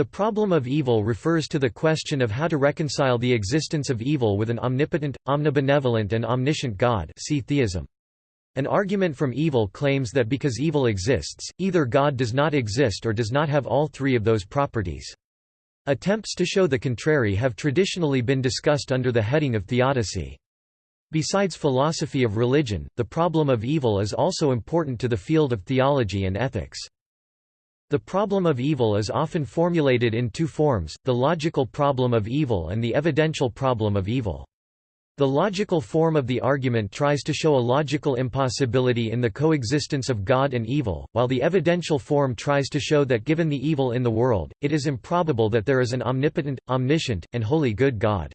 The problem of evil refers to the question of how to reconcile the existence of evil with an omnipotent, omnibenevolent and omniscient God see theism. An argument from evil claims that because evil exists, either God does not exist or does not have all three of those properties. Attempts to show the contrary have traditionally been discussed under the heading of theodicy. Besides philosophy of religion, the problem of evil is also important to the field of theology and ethics. The problem of evil is often formulated in two forms, the logical problem of evil and the evidential problem of evil. The logical form of the argument tries to show a logical impossibility in the coexistence of God and evil, while the evidential form tries to show that given the evil in the world, it is improbable that there is an omnipotent, omniscient, and wholly good God.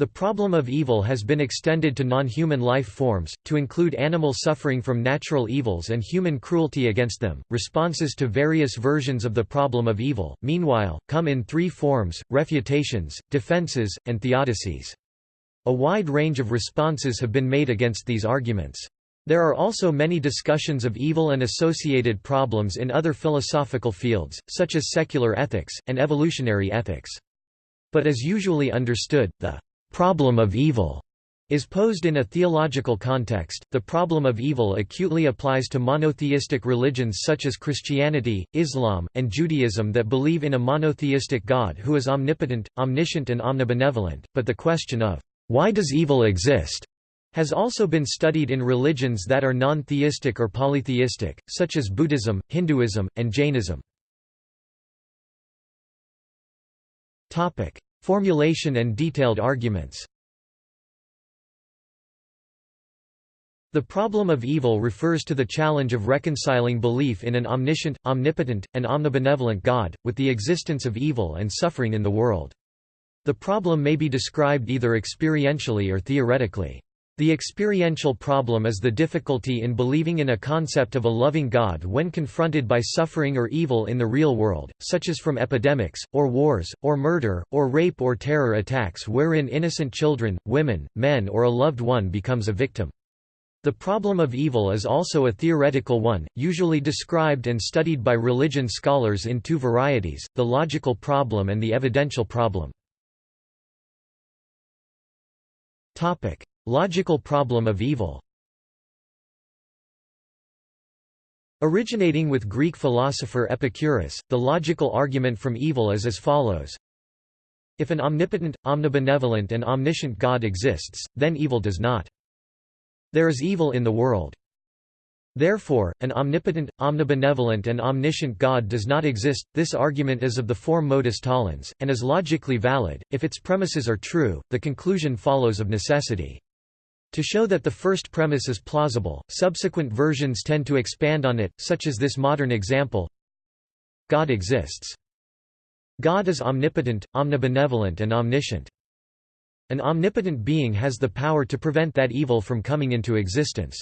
The problem of evil has been extended to non-human life forms, to include animal suffering from natural evils and human cruelty against them. Responses to various versions of the problem of evil, meanwhile, come in three forms, refutations, defenses, and theodicies. A wide range of responses have been made against these arguments. There are also many discussions of evil and associated problems in other philosophical fields, such as secular ethics, and evolutionary ethics. But as usually understood, the problem of evil is posed in a theological context. The problem of evil acutely applies to monotheistic religions such as Christianity, Islam, and Judaism that believe in a monotheistic God who is omnipotent, omniscient, and omnibenevolent. But the question of why does evil exist has also been studied in religions that are non-theistic or polytheistic, such as Buddhism, Hinduism, and Jainism. Formulation and detailed arguments The problem of evil refers to the challenge of reconciling belief in an omniscient, omnipotent, and omnibenevolent God, with the existence of evil and suffering in the world. The problem may be described either experientially or theoretically. The experiential problem is the difficulty in believing in a concept of a loving God when confronted by suffering or evil in the real world, such as from epidemics, or wars, or murder, or rape or terror attacks wherein innocent children, women, men or a loved one becomes a victim. The problem of evil is also a theoretical one, usually described and studied by religion scholars in two varieties, the logical problem and the evidential problem. Logical problem of evil Originating with Greek philosopher Epicurus, the logical argument from evil is as follows. If an omnipotent, omnibenevolent and omniscient God exists, then evil does not. There is evil in the world. Therefore, an omnipotent, omnibenevolent and omniscient God does not exist. This argument is of the form modus tollens, and is logically valid. If its premises are true, the conclusion follows of necessity. To show that the first premise is plausible, subsequent versions tend to expand on it, such as this modern example God exists. God is omnipotent, omnibenevolent and omniscient. An omnipotent being has the power to prevent that evil from coming into existence.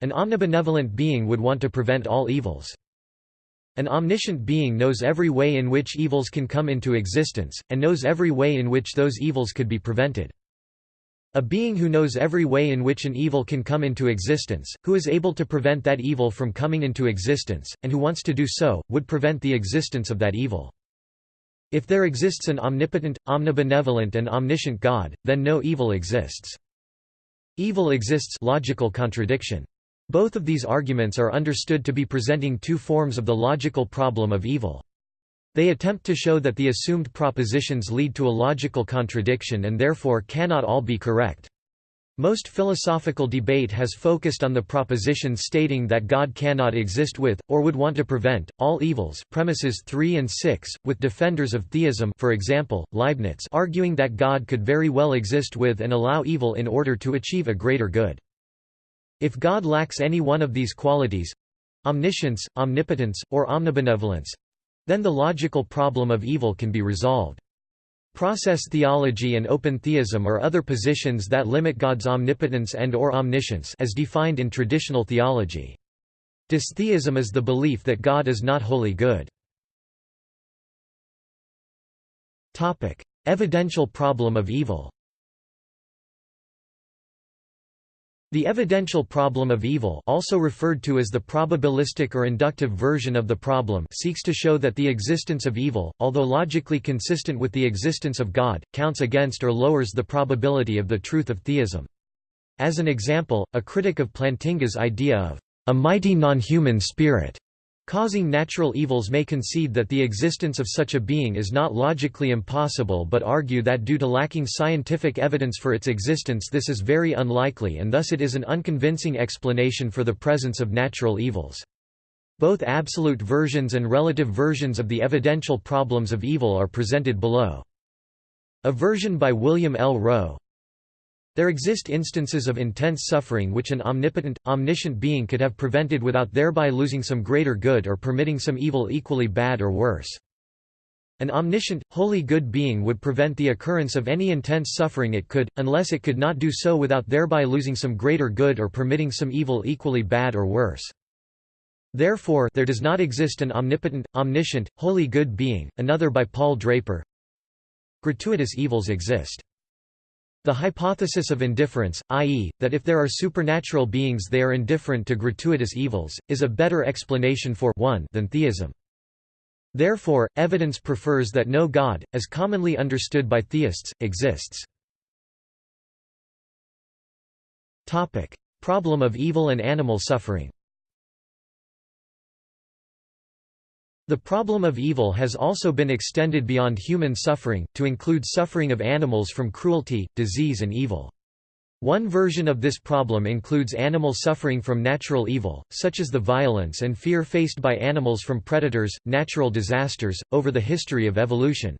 An omnibenevolent being would want to prevent all evils. An omniscient being knows every way in which evils can come into existence, and knows every way in which those evils could be prevented. A being who knows every way in which an evil can come into existence, who is able to prevent that evil from coming into existence, and who wants to do so, would prevent the existence of that evil. If there exists an omnipotent, omnibenevolent and omniscient God, then no evil exists. Evil exists logical contradiction. Both of these arguments are understood to be presenting two forms of the logical problem of evil. They attempt to show that the assumed propositions lead to a logical contradiction and therefore cannot all be correct. Most philosophical debate has focused on the propositions stating that God cannot exist with, or would want to prevent, all evils premises 3 and 6, with defenders of theism for example, Leibniz arguing that God could very well exist with and allow evil in order to achieve a greater good. If God lacks any one of these qualities—omniscience, omnipotence, or omnibenevolence, then the logical problem of evil can be resolved. Process theology and open theism are other positions that limit God's omnipotence and or omniscience as defined in traditional theology. Dystheism is the belief that God is not wholly good. Evidential problem of evil The evidential problem of evil also referred to as the probabilistic or inductive version of the problem seeks to show that the existence of evil, although logically consistent with the existence of God, counts against or lowers the probability of the truth of theism. As an example, a critic of Plantinga's idea of a mighty non-human spirit Causing natural evils may concede that the existence of such a being is not logically impossible but argue that due to lacking scientific evidence for its existence this is very unlikely and thus it is an unconvincing explanation for the presence of natural evils. Both absolute versions and relative versions of the evidential problems of evil are presented below. A version by William L. Rowe, there exist instances of intense suffering which an omnipotent, omniscient being could have prevented without thereby losing some greater good or permitting some evil equally bad or worse. An omniscient, wholly good being would prevent the occurrence of any intense suffering it could, unless it could not do so without thereby losing some greater good or permitting some evil equally bad or worse. Therefore there does not exist an omnipotent, omniscient, wholly good being. Another by Paul Draper Gratuitous evils exist. The hypothesis of indifference, i.e., that if there are supernatural beings they are indifferent to gratuitous evils, is a better explanation for one than theism. Therefore, evidence prefers that no God, as commonly understood by theists, exists. Problem of evil and animal suffering The problem of evil has also been extended beyond human suffering, to include suffering of animals from cruelty, disease and evil. One version of this problem includes animal suffering from natural evil, such as the violence and fear faced by animals from predators, natural disasters, over the history of evolution.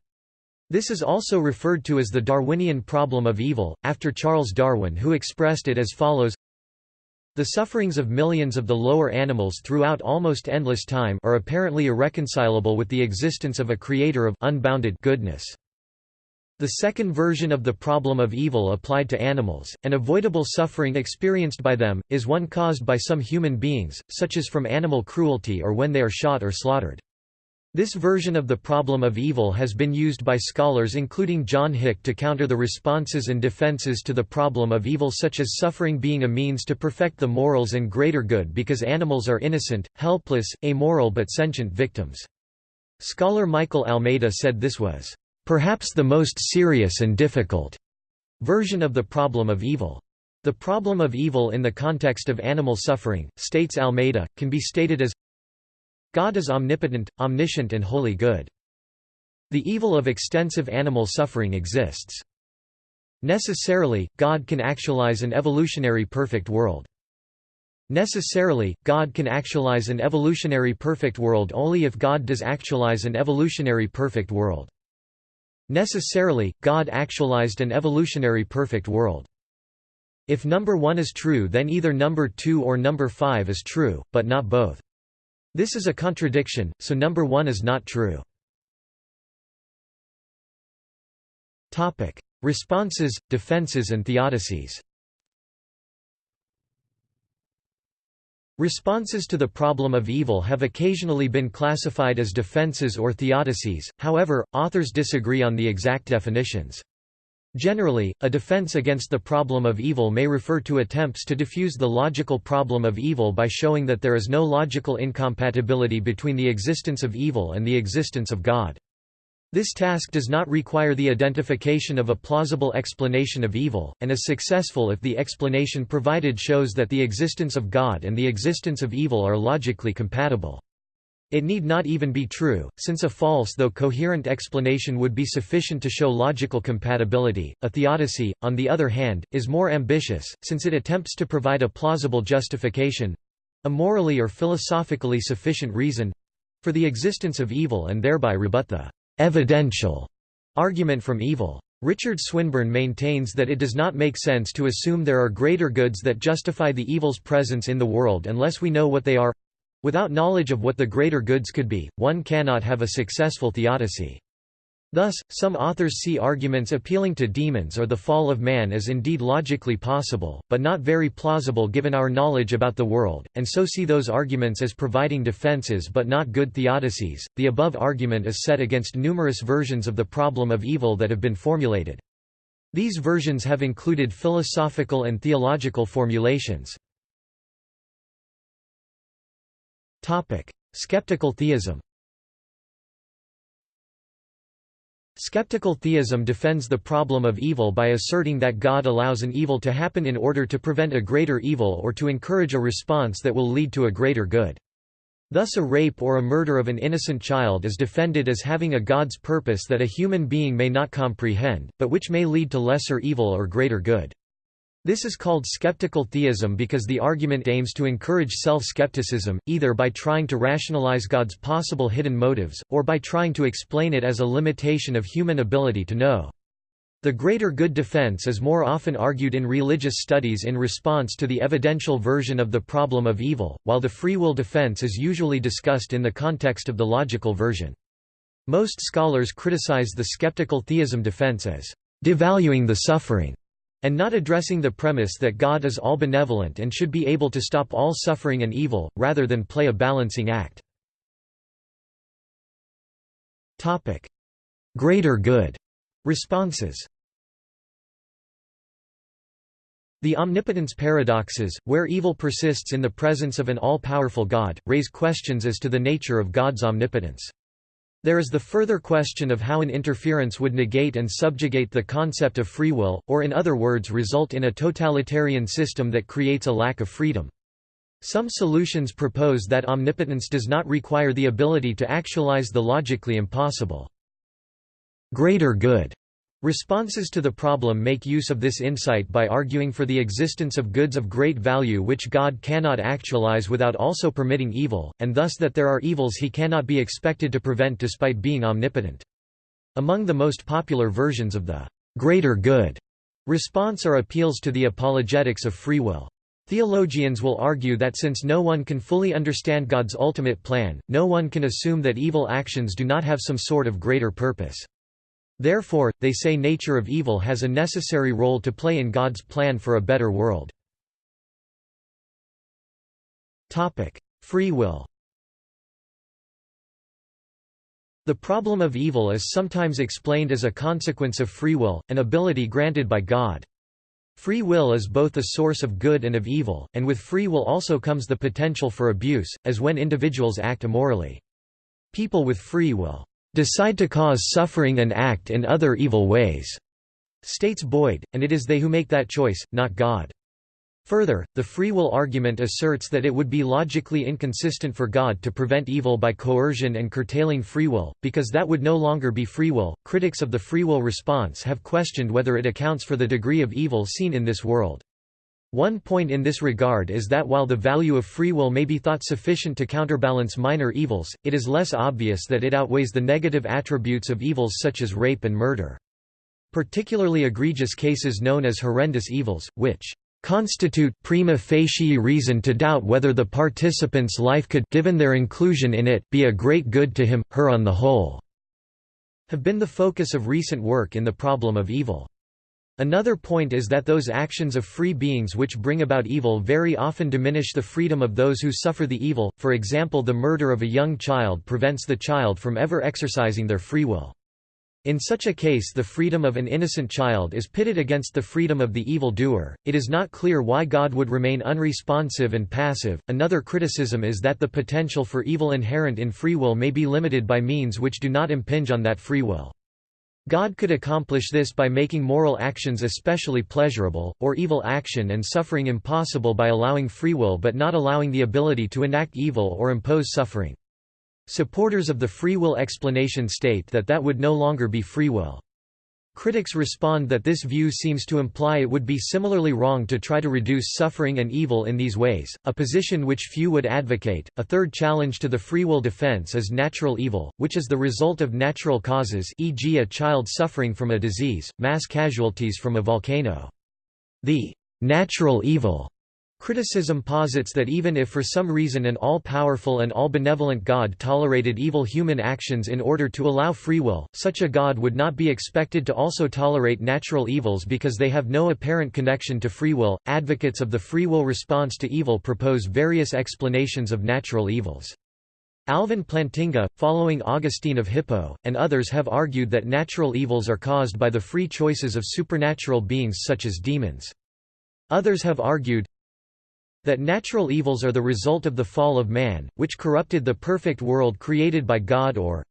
This is also referred to as the Darwinian problem of evil, after Charles Darwin who expressed it as follows the sufferings of millions of the lower animals throughout almost endless time are apparently irreconcilable with the existence of a creator of unbounded goodness. The second version of the problem of evil applied to animals, and avoidable suffering experienced by them, is one caused by some human beings, such as from animal cruelty or when they are shot or slaughtered. This version of the problem of evil has been used by scholars including John Hick to counter the responses and defenses to the problem of evil such as suffering being a means to perfect the morals and greater good because animals are innocent, helpless, amoral but sentient victims. Scholar Michael Almeida said this was, "...perhaps the most serious and difficult," version of the problem of evil. The problem of evil in the context of animal suffering, states Almeida, can be stated as God is omnipotent, omniscient and wholly good. The evil of extensive animal suffering exists. Necessarily, God can actualize an evolutionary perfect world. Necessarily, God can actualize an evolutionary perfect world only if God does actualize an evolutionary perfect world. Necessarily, God actualized an evolutionary perfect world. If number 1 is true then either number 2 or number 5 is true, but not both. This is a contradiction, so number 1 is not true. Topic: Responses, defenses and theodicies. Responses to the problem of evil have occasionally been classified as defenses or theodicies, however, authors disagree on the exact definitions. Generally, a defense against the problem of evil may refer to attempts to diffuse the logical problem of evil by showing that there is no logical incompatibility between the existence of evil and the existence of God. This task does not require the identification of a plausible explanation of evil, and is successful if the explanation provided shows that the existence of God and the existence of evil are logically compatible. It need not even be true, since a false though coherent explanation would be sufficient to show logical compatibility. A theodicy, on the other hand, is more ambitious, since it attempts to provide a plausible justification a morally or philosophically sufficient reason for the existence of evil and thereby rebut the evidential argument from evil. Richard Swinburne maintains that it does not make sense to assume there are greater goods that justify the evil's presence in the world unless we know what they are Without knowledge of what the greater goods could be, one cannot have a successful theodicy. Thus, some authors see arguments appealing to demons or the fall of man as indeed logically possible, but not very plausible given our knowledge about the world, and so see those arguments as providing defenses but not good theodicies. The above argument is set against numerous versions of the problem of evil that have been formulated. These versions have included philosophical and theological formulations. Skeptical theism Skeptical theism defends the problem of evil by asserting that God allows an evil to happen in order to prevent a greater evil or to encourage a response that will lead to a greater good. Thus a rape or a murder of an innocent child is defended as having a God's purpose that a human being may not comprehend, but which may lead to lesser evil or greater good. This is called skeptical theism because the argument aims to encourage self-skepticism, either by trying to rationalize God's possible hidden motives, or by trying to explain it as a limitation of human ability to know. The greater good defense is more often argued in religious studies in response to the evidential version of the problem of evil, while the free will defense is usually discussed in the context of the logical version. Most scholars criticize the skeptical theism defense as devaluing the suffering and not addressing the premise that God is all-benevolent and should be able to stop all suffering and evil, rather than play a balancing act. Greater good responses The omnipotence paradoxes, where evil persists in the presence of an all-powerful God, raise questions as to the nature of God's omnipotence. There is the further question of how an interference would negate and subjugate the concept of free will, or in other words result in a totalitarian system that creates a lack of freedom. Some solutions propose that omnipotence does not require the ability to actualize the logically impossible. Greater good Responses to the problem make use of this insight by arguing for the existence of goods of great value which God cannot actualize without also permitting evil, and thus that there are evils he cannot be expected to prevent despite being omnipotent. Among the most popular versions of the greater good response are appeals to the apologetics of free will. Theologians will argue that since no one can fully understand God's ultimate plan, no one can assume that evil actions do not have some sort of greater purpose. Therefore, they say nature of evil has a necessary role to play in God's plan for a better world. Free will The problem of evil is sometimes explained as a consequence of free will, an ability granted by God. Free will is both a source of good and of evil, and with free will also comes the potential for abuse, as when individuals act immorally. People with free will decide to cause suffering and act in other evil ways, states Boyd, and it is they who make that choice, not God. Further, the free will argument asserts that it would be logically inconsistent for God to prevent evil by coercion and curtailing free will, because that would no longer be free will. Critics of the free will response have questioned whether it accounts for the degree of evil seen in this world. One point in this regard is that while the value of free will may be thought sufficient to counterbalance minor evils, it is less obvious that it outweighs the negative attributes of evils such as rape and murder. Particularly egregious cases known as horrendous evils, which constitute prima facie reason to doubt whether the participant's life could given their inclusion in it be a great good to him, her on the whole, have been the focus of recent work in the problem of evil. Another point is that those actions of free beings which bring about evil very often diminish the freedom of those who suffer the evil, for example the murder of a young child prevents the child from ever exercising their free will. In such a case the freedom of an innocent child is pitted against the freedom of the evil doer. It is not clear why God would remain unresponsive and passive. Another criticism is that the potential for evil inherent in free will may be limited by means which do not impinge on that free will. God could accomplish this by making moral actions especially pleasurable, or evil action and suffering impossible by allowing free will but not allowing the ability to enact evil or impose suffering. Supporters of the free will explanation state that that would no longer be free will. Critics respond that this view seems to imply it would be similarly wrong to try to reduce suffering and evil in these ways, a position which few would advocate. A third challenge to the free will defense is natural evil, which is the result of natural causes, e.g., a child suffering from a disease, mass casualties from a volcano. The natural evil Criticism posits that even if for some reason an all-powerful and all-benevolent God tolerated evil human actions in order to allow free will, such a God would not be expected to also tolerate natural evils because they have no apparent connection to free will. Advocates of the free will response to evil propose various explanations of natural evils. Alvin Plantinga, following Augustine of Hippo, and others have argued that natural evils are caused by the free choices of supernatural beings such as demons. Others have argued that natural evils are the result of the fall of man, which corrupted the perfect world created by God or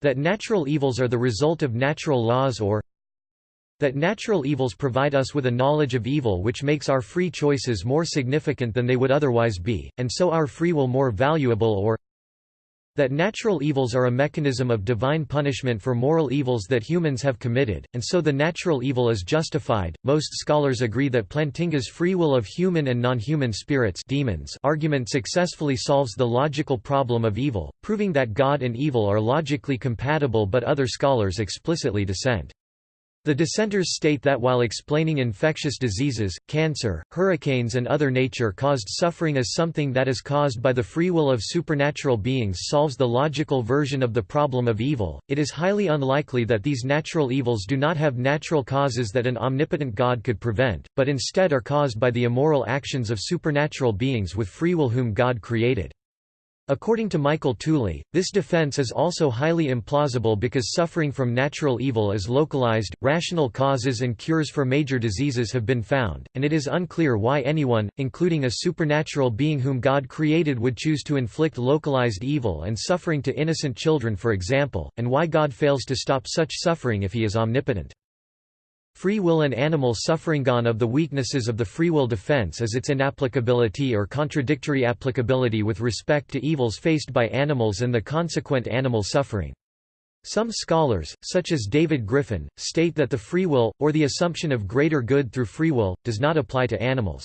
that natural evils are the result of natural laws or that natural evils provide us with a knowledge of evil which makes our free choices more significant than they would otherwise be, and so our free will more valuable or that natural evils are a mechanism of divine punishment for moral evils that humans have committed, and so the natural evil is justified. Most scholars agree that Plantinga's free will of human and non-human spirits demons argument successfully solves the logical problem of evil, proving that God and evil are logically compatible but other scholars explicitly dissent. The dissenters state that while explaining infectious diseases, cancer, hurricanes and other nature-caused suffering as something that is caused by the free will of supernatural beings solves the logical version of the problem of evil, it is highly unlikely that these natural evils do not have natural causes that an omnipotent God could prevent, but instead are caused by the immoral actions of supernatural beings with free will whom God created. According to Michael Tooley, this defense is also highly implausible because suffering from natural evil is localized, rational causes and cures for major diseases have been found, and it is unclear why anyone, including a supernatural being whom God created would choose to inflict localized evil and suffering to innocent children for example, and why God fails to stop such suffering if he is omnipotent. Free will and animal suffering Gone of the weaknesses of the free will defense is its inapplicability or contradictory applicability with respect to evils faced by animals and the consequent animal suffering. Some scholars, such as David Griffin, state that the free will, or the assumption of greater good through free will, does not apply to animals.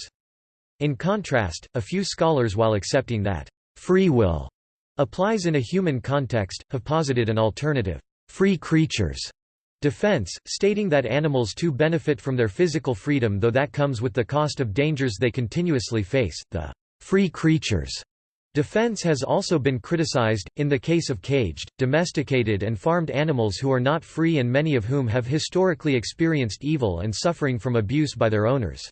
In contrast, a few scholars while accepting that free will applies in a human context, have posited an alternative, free creatures Defense, stating that animals too benefit from their physical freedom though that comes with the cost of dangers they continuously face. The free creatures defense has also been criticized, in the case of caged, domesticated and farmed animals who are not free and many of whom have historically experienced evil and suffering from abuse by their owners.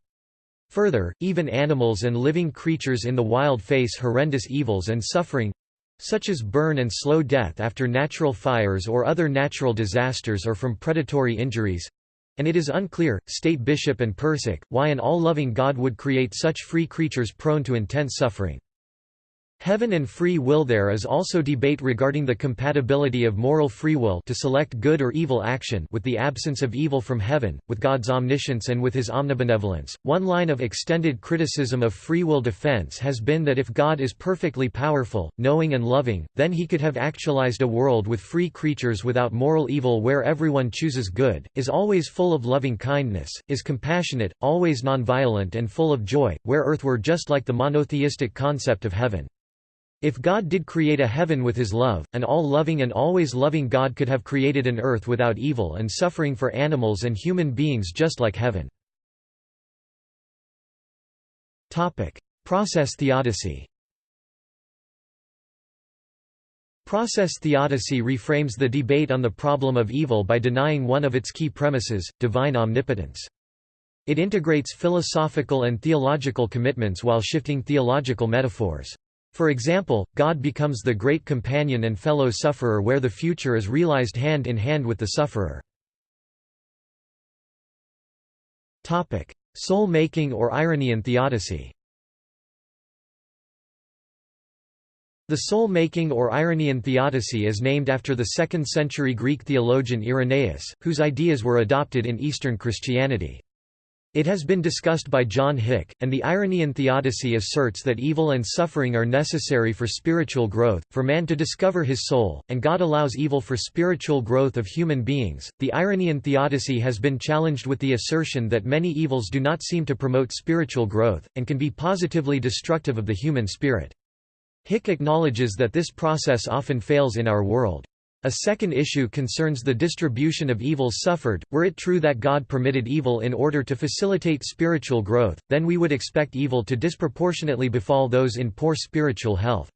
Further, even animals and living creatures in the wild face horrendous evils and suffering, such as burn and slow death after natural fires or other natural disasters or from predatory injuries and it is unclear, state Bishop and Perszyk, why an all-loving God would create such free creatures prone to intense suffering. Heaven and free will There is also debate regarding the compatibility of moral free will to select good or evil action with the absence of evil from heaven, with God's omniscience and with his omnibenevolence. One line of extended criticism of free will defense has been that if God is perfectly powerful, knowing and loving, then he could have actualized a world with free creatures without moral evil where everyone chooses good, is always full of loving kindness, is compassionate, always nonviolent and full of joy, where earth were just like the monotheistic concept of heaven. If God did create a heaven with his love, an all-loving and always loving God could have created an earth without evil and suffering for animals and human beings just like heaven. Process theodicy Process theodicy reframes the debate on the problem of evil by denying one of its key premises, divine omnipotence. It integrates philosophical and theological commitments while shifting theological metaphors. For example, God becomes the great companion and fellow sufferer where the future is realized hand in hand with the sufferer. Soul-making or Irenaean theodicy The soul-making or Irenaean theodicy is named after the 2nd-century Greek theologian Irenaeus, whose ideas were adopted in Eastern Christianity. It has been discussed by John Hick, and the Irenaean theodicy asserts that evil and suffering are necessary for spiritual growth, for man to discover his soul, and God allows evil for spiritual growth of human beings. The Irenaean theodicy has been challenged with the assertion that many evils do not seem to promote spiritual growth, and can be positively destructive of the human spirit. Hick acknowledges that this process often fails in our world. A second issue concerns the distribution of evils suffered. Were it true that God permitted evil in order to facilitate spiritual growth, then we would expect evil to disproportionately befall those in poor spiritual health.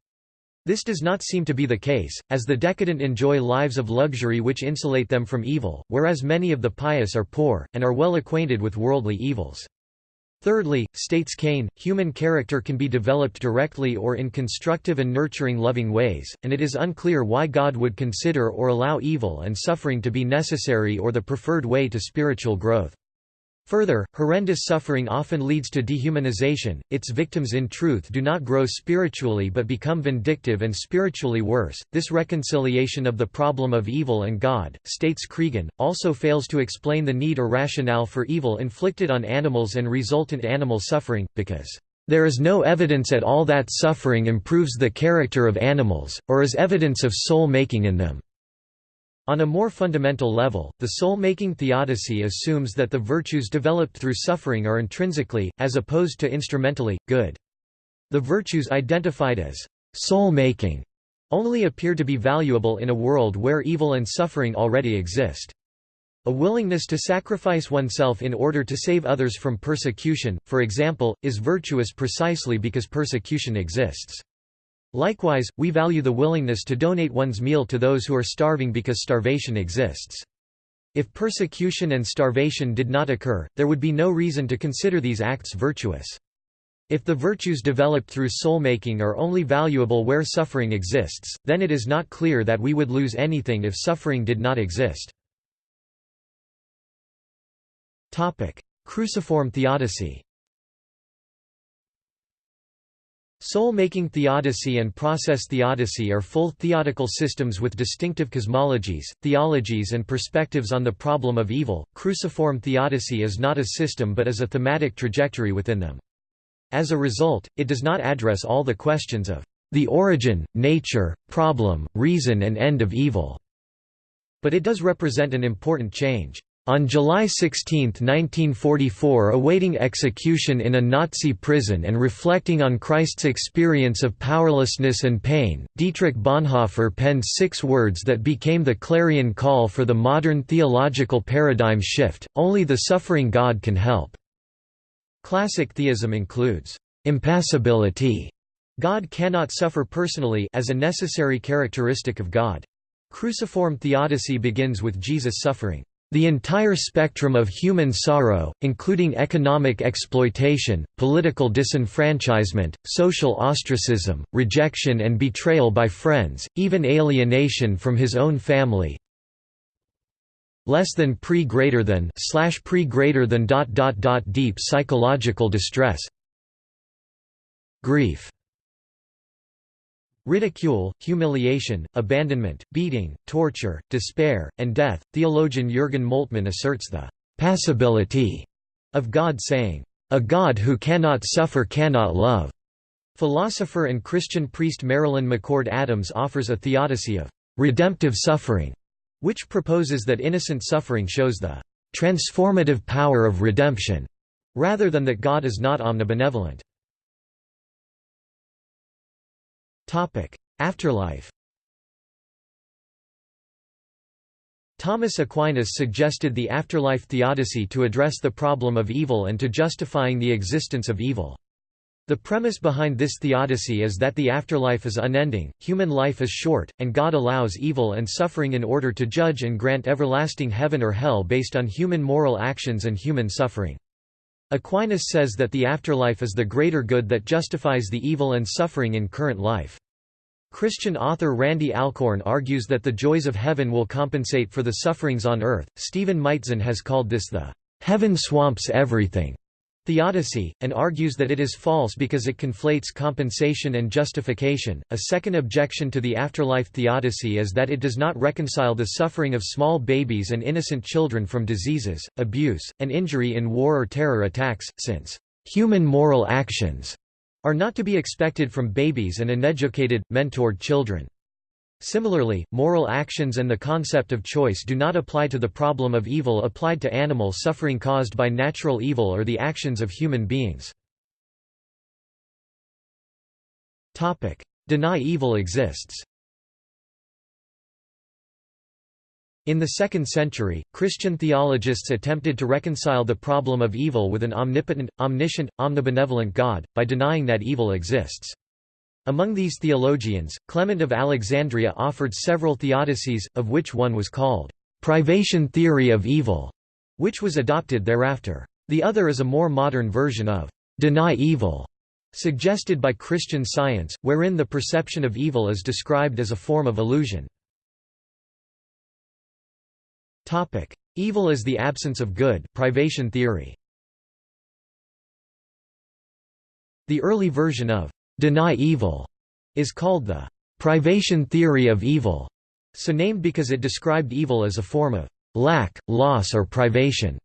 This does not seem to be the case, as the decadent enjoy lives of luxury which insulate them from evil, whereas many of the pious are poor, and are well acquainted with worldly evils. Thirdly, states Kane, human character can be developed directly or in constructive and nurturing loving ways, and it is unclear why God would consider or allow evil and suffering to be necessary or the preferred way to spiritual growth. Further, horrendous suffering often leads to dehumanization, its victims in truth do not grow spiritually but become vindictive and spiritually worse. This reconciliation of the problem of evil and God, states Creegan, also fails to explain the need or rationale for evil inflicted on animals and resultant animal suffering, because there is no evidence at all that suffering improves the character of animals, or is evidence of soul-making in them. On a more fundamental level, the soul-making theodicy assumes that the virtues developed through suffering are intrinsically, as opposed to instrumentally, good. The virtues identified as soul-making only appear to be valuable in a world where evil and suffering already exist. A willingness to sacrifice oneself in order to save others from persecution, for example, is virtuous precisely because persecution exists. Likewise, we value the willingness to donate one's meal to those who are starving because starvation exists. If persecution and starvation did not occur, there would be no reason to consider these acts virtuous. If the virtues developed through soul-making are only valuable where suffering exists, then it is not clear that we would lose anything if suffering did not exist. Cruciform theodicy Soul-making theodicy and process theodicy are full theodical systems with distinctive cosmologies, theologies and perspectives on the problem of evil. Cruciform theodicy is not a system but is a thematic trajectory within them. As a result, it does not address all the questions of the origin, nature, problem, reason and end of evil, but it does represent an important change. On July 16, 1944 awaiting execution in a Nazi prison and reflecting on Christ's experience of powerlessness and pain, Dietrich Bonhoeffer penned six words that became the clarion call for the modern theological paradigm shift, only the suffering God can help. Classic theism includes, "...impassibility", God cannot suffer personally as a necessary characteristic of God. Cruciform theodicy begins with Jesus suffering. The entire spectrum of human sorrow, including economic exploitation, political disenfranchisement, social ostracism, rejection and betrayal by friends, even alienation from his own family, less than pre greater than slash pre greater than dot dot dot deep psychological distress grief Ridicule, humiliation, abandonment, beating, torture, despair, and death. Theologian Jürgen Moltmann asserts the passibility of God saying, A God who cannot suffer cannot love. Philosopher and Christian priest Marilyn McCord Adams offers a theodicy of redemptive suffering, which proposes that innocent suffering shows the transformative power of redemption, rather than that God is not omnibenevolent. Afterlife Thomas Aquinas suggested the afterlife theodicy to address the problem of evil and to justifying the existence of evil. The premise behind this theodicy is that the afterlife is unending, human life is short, and God allows evil and suffering in order to judge and grant everlasting heaven or hell based on human moral actions and human suffering. Aquinas says that the afterlife is the greater good that justifies the evil and suffering in current life. Christian author Randy Alcorn argues that the joys of heaven will compensate for the sufferings on earth. Stephen Maitzen has called this the heaven swamps everything theodicy, and argues that it is false because it conflates compensation and justification. A second objection to the afterlife theodicy is that it does not reconcile the suffering of small babies and innocent children from diseases, abuse, and injury in war or terror attacks, since human moral actions are not to be expected from babies and uneducated, mentored children. Similarly, moral actions and the concept of choice do not apply to the problem of evil applied to animal suffering caused by natural evil or the actions of human beings. Deny evil exists In the second century, Christian theologists attempted to reconcile the problem of evil with an omnipotent, omniscient, omnibenevolent God, by denying that evil exists. Among these theologians, Clement of Alexandria offered several theodicies, of which one was called, "'privation theory of evil", which was adopted thereafter. The other is a more modern version of deny evil, suggested by Christian Science, wherein the perception of evil is described as a form of illusion. Evil is the absence of good privation theory. The early version of deny evil is called the privation theory of evil, so named because it described evil as a form of lack, loss or privation.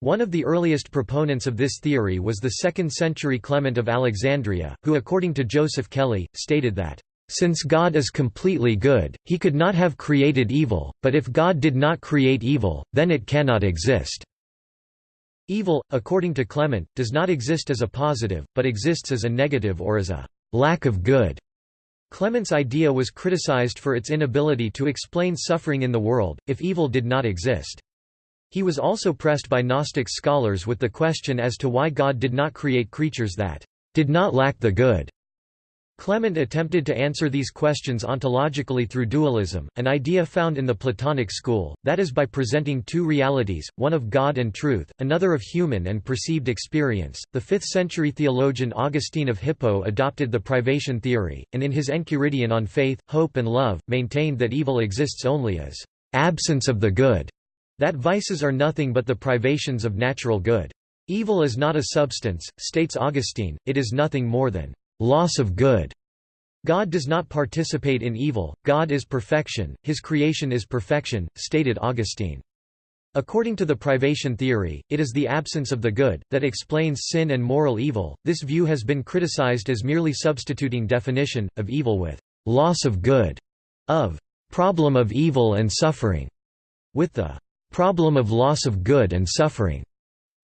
One of the earliest proponents of this theory was the 2nd century Clement of Alexandria, who according to Joseph Kelly, stated that since God is completely good, he could not have created evil, but if God did not create evil, then it cannot exist. Evil, according to Clement, does not exist as a positive, but exists as a negative or as a lack of good. Clement's idea was criticized for its inability to explain suffering in the world, if evil did not exist. He was also pressed by Gnostic scholars with the question as to why God did not create creatures that did not lack the good. Clement attempted to answer these questions ontologically through dualism, an idea found in the Platonic school, that is by presenting two realities, one of God and truth, another of human and perceived experience. The 5th century theologian Augustine of Hippo adopted the privation theory, and in his Enchiridion on faith, hope, and love, maintained that evil exists only as absence of the good, that vices are nothing but the privations of natural good. Evil is not a substance, states Augustine, it is nothing more than loss of good. God does not participate in evil, God is perfection, his creation is perfection, stated Augustine. According to the privation theory, it is the absence of the good, that explains sin and moral evil. This view has been criticized as merely substituting definition, of evil with loss of good, of problem of evil and suffering, with the problem of loss of good and suffering.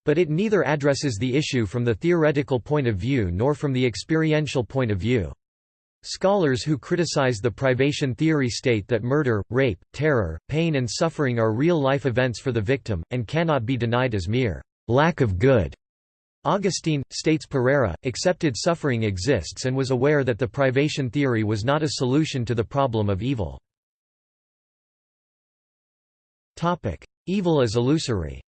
But it neither addresses the issue from the theoretical point of view nor from the experiential point of view. Scholars who criticize the privation theory state that murder, rape, terror, pain and suffering are real-life events for the victim, and cannot be denied as mere lack of good. Augustine, states Pereira, accepted suffering exists and was aware that the privation theory was not a solution to the problem of evil. Evil is illusory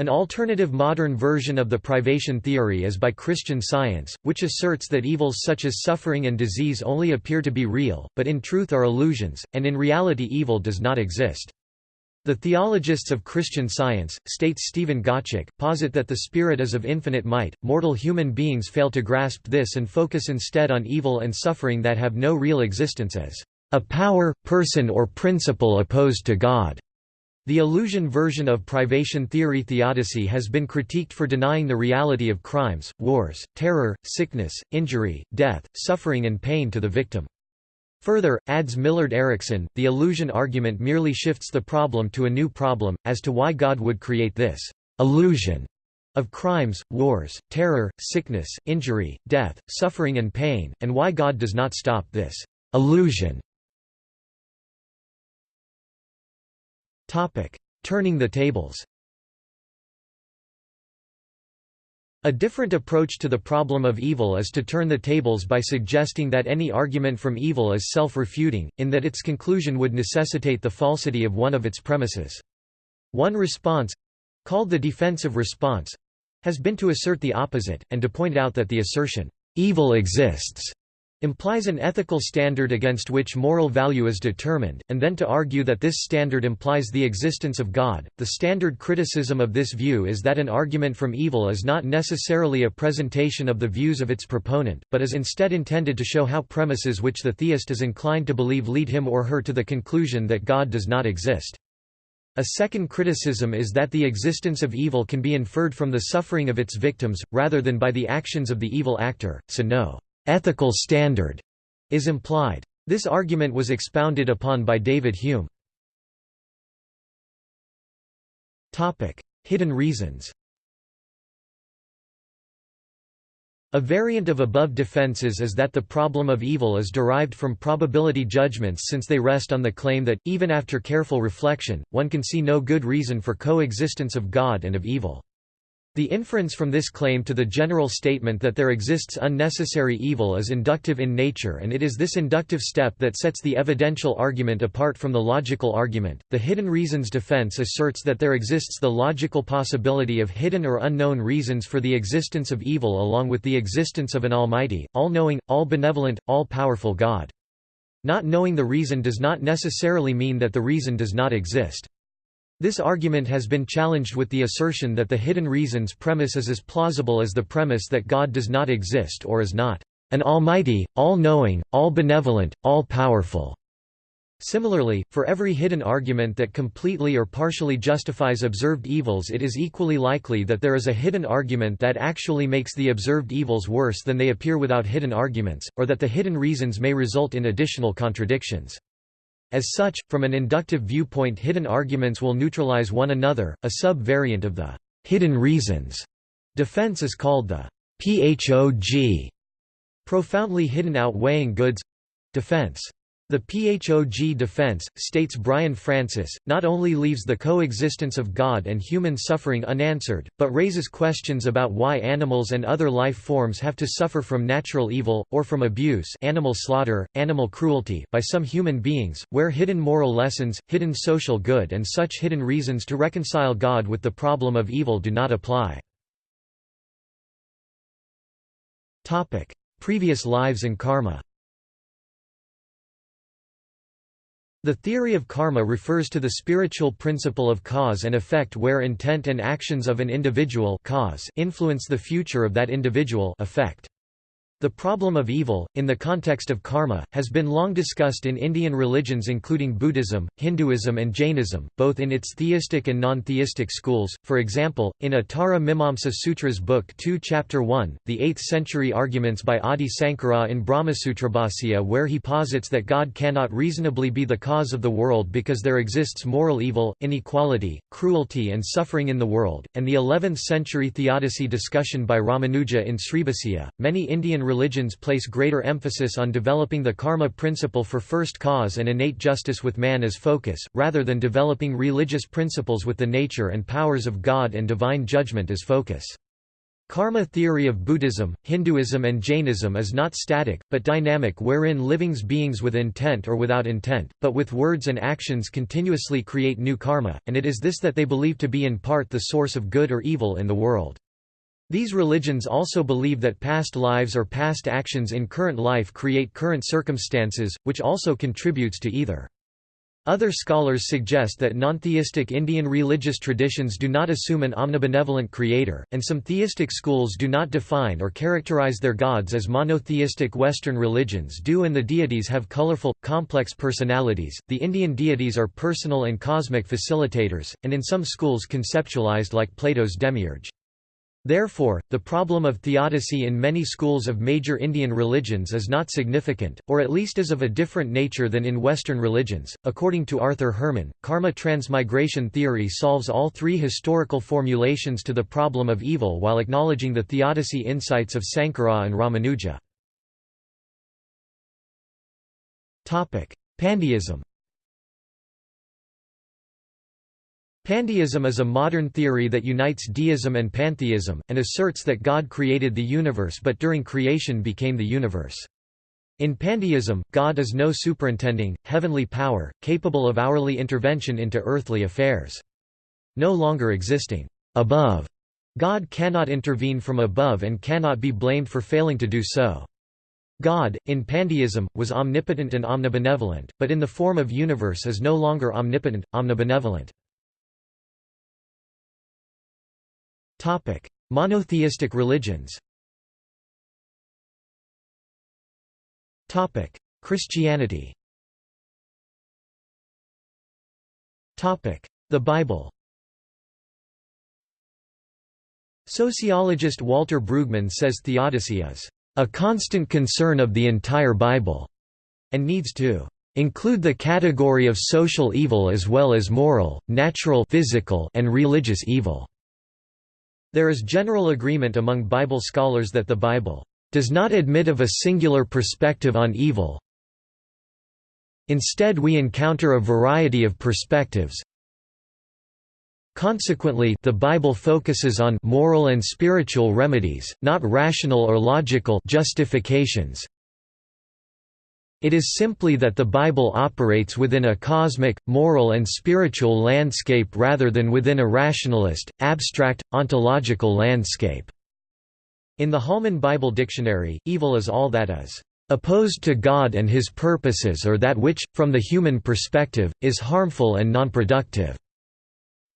An alternative modern version of the privation theory is by Christian Science, which asserts that evils such as suffering and disease only appear to be real, but in truth are illusions, and in reality evil does not exist. The theologists of Christian Science, states Stephen Gottschalk, posit that the spirit is of infinite might, mortal human beings fail to grasp this and focus instead on evil and suffering that have no real existence as a power, person or principle opposed to God. The illusion version of privation theory theodicy has been critiqued for denying the reality of crimes, wars, terror, sickness, injury, death, suffering and pain to the victim. Further, adds Millard Erickson, the illusion argument merely shifts the problem to a new problem, as to why God would create this illusion of crimes, wars, terror, sickness, injury, death, suffering and pain, and why God does not stop this illusion Turning the tables A different approach to the problem of evil is to turn the tables by suggesting that any argument from evil is self-refuting, in that its conclusion would necessitate the falsity of one of its premises. One response—called the defensive response—has been to assert the opposite, and to point out that the assertion, "'evil exists' implies an ethical standard against which moral value is determined, and then to argue that this standard implies the existence of God. The standard criticism of this view is that an argument from evil is not necessarily a presentation of the views of its proponent, but is instead intended to show how premises which the theist is inclined to believe lead him or her to the conclusion that God does not exist. A second criticism is that the existence of evil can be inferred from the suffering of its victims, rather than by the actions of the evil actor, so no ethical standard is implied. This argument was expounded upon by David Hume. Topic: Hidden reasons A variant of above defenses is that the problem of evil is derived from probability judgments since they rest on the claim that, even after careful reflection, one can see no good reason for coexistence of God and of evil. The inference from this claim to the general statement that there exists unnecessary evil is inductive in nature and it is this inductive step that sets the evidential argument apart from the logical argument. The hidden reasons defense asserts that there exists the logical possibility of hidden or unknown reasons for the existence of evil along with the existence of an almighty, all-knowing, all-benevolent, all-powerful God. Not knowing the reason does not necessarily mean that the reason does not exist. This argument has been challenged with the assertion that the hidden reasons premise is as plausible as the premise that God does not exist or is not an almighty, all-knowing, all-benevolent, all-powerful. Similarly, for every hidden argument that completely or partially justifies observed evils it is equally likely that there is a hidden argument that actually makes the observed evils worse than they appear without hidden arguments, or that the hidden reasons may result in additional contradictions. As such, from an inductive viewpoint hidden arguments will neutralize one another, a sub-variant of the hidden reasons defense is called the PHOG profoundly hidden outweighing goods defense. The PHOG defense, states Brian Francis, not only leaves the coexistence of God and human suffering unanswered, but raises questions about why animals and other life forms have to suffer from natural evil, or from abuse animal slaughter, animal cruelty by some human beings, where hidden moral lessons, hidden social good and such hidden reasons to reconcile God with the problem of evil do not apply. Previous lives and karma The theory of karma refers to the spiritual principle of cause and effect where intent and actions of an individual cause influence the future of that individual effect. The problem of evil, in the context of karma, has been long discussed in Indian religions including Buddhism, Hinduism and Jainism, both in its theistic and non-theistic schools. For example, in Uttara Mimamsa Sutras Book 2 Chapter 1, the 8th century arguments by Adi Sankara in Brahmasutrabhasya where he posits that God cannot reasonably be the cause of the world because there exists moral evil, inequality, cruelty and suffering in the world, and the 11th century theodicy discussion by Ramanuja in Sribhasya. Many Indian religions place greater emphasis on developing the karma principle for first cause and innate justice with man as focus, rather than developing religious principles with the nature and powers of God and divine judgment as focus. Karma theory of Buddhism, Hinduism and Jainism is not static, but dynamic wherein living beings with intent or without intent, but with words and actions continuously create new karma, and it is this that they believe to be in part the source of good or evil in the world. These religions also believe that past lives or past actions in current life create current circumstances, which also contributes to either. Other scholars suggest that non-theistic Indian religious traditions do not assume an omnibenevolent creator, and some theistic schools do not define or characterize their gods as monotheistic Western religions do and the deities have colorful, complex personalities. The Indian deities are personal and cosmic facilitators, and in some schools conceptualized like Plato's demiurge. Therefore, the problem of theodicy in many schools of major Indian religions is not significant, or at least is of a different nature than in Western religions. According to Arthur Herman, karma transmigration theory solves all three historical formulations to the problem of evil while acknowledging the theodicy insights of Sankara and Ramanuja. Pandeism Pandeism is a modern theory that unites deism and pantheism, and asserts that God created the universe but during creation became the universe. In pandeism, God is no superintending, heavenly power, capable of hourly intervention into earthly affairs. No longer existing above, God cannot intervene from above and cannot be blamed for failing to do so. God, in pandeism, was omnipotent and omnibenevolent, but in the form of universe is no longer omnipotent, omnibenevolent. Topic: Monotheistic religions. Topic: Christianity. Topic: The Bible. Sociologist Walter Brueggemann says theodicy is a constant concern of the entire Bible, and needs to include the category of social evil as well as moral, natural physical and religious evil. There is general agreement among Bible scholars that the Bible does not admit of a singular perspective on evil. Instead we encounter a variety of perspectives Consequently, the Bible focuses on moral and spiritual remedies, not rational or logical justifications. It is simply that the Bible operates within a cosmic, moral and spiritual landscape rather than within a rationalist, abstract, ontological landscape. In the Holman Bible Dictionary, evil is all that is opposed to God and his purposes or that which, from the human perspective, is harmful and nonproductive.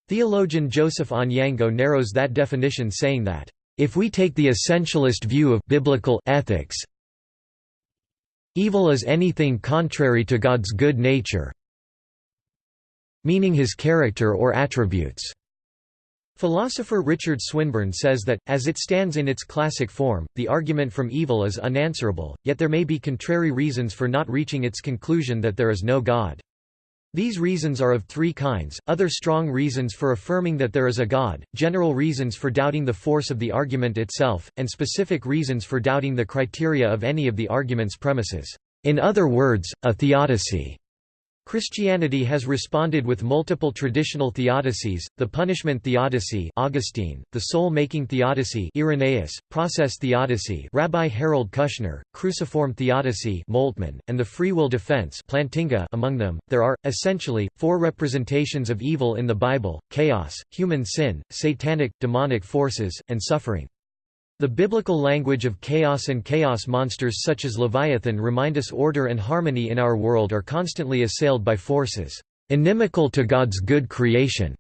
Theologian Joseph Onyango narrows that definition saying that, "...if we take the essentialist view of biblical ethics, evil is anything contrary to God's good nature meaning his character or attributes." Philosopher Richard Swinburne says that, as it stands in its classic form, the argument from evil is unanswerable, yet there may be contrary reasons for not reaching its conclusion that there is no God. These reasons are of three kinds, other strong reasons for affirming that there is a God, general reasons for doubting the force of the argument itself, and specific reasons for doubting the criteria of any of the argument's premises. In other words, a theodicy. Christianity has responded with multiple traditional theodicies, the punishment theodicy Augustine, the soul-making theodicy Irenaeus, process theodicy Rabbi Harold Kushner, cruciform theodicy Moltmann, and the free will defense Plantinga among them. There are, essentially, four representations of evil in the Bible, chaos, human sin, satanic, demonic forces, and suffering. The biblical language of chaos and chaos monsters such as Leviathan remind us order and harmony in our world are constantly assailed by forces inimical to God's good creation.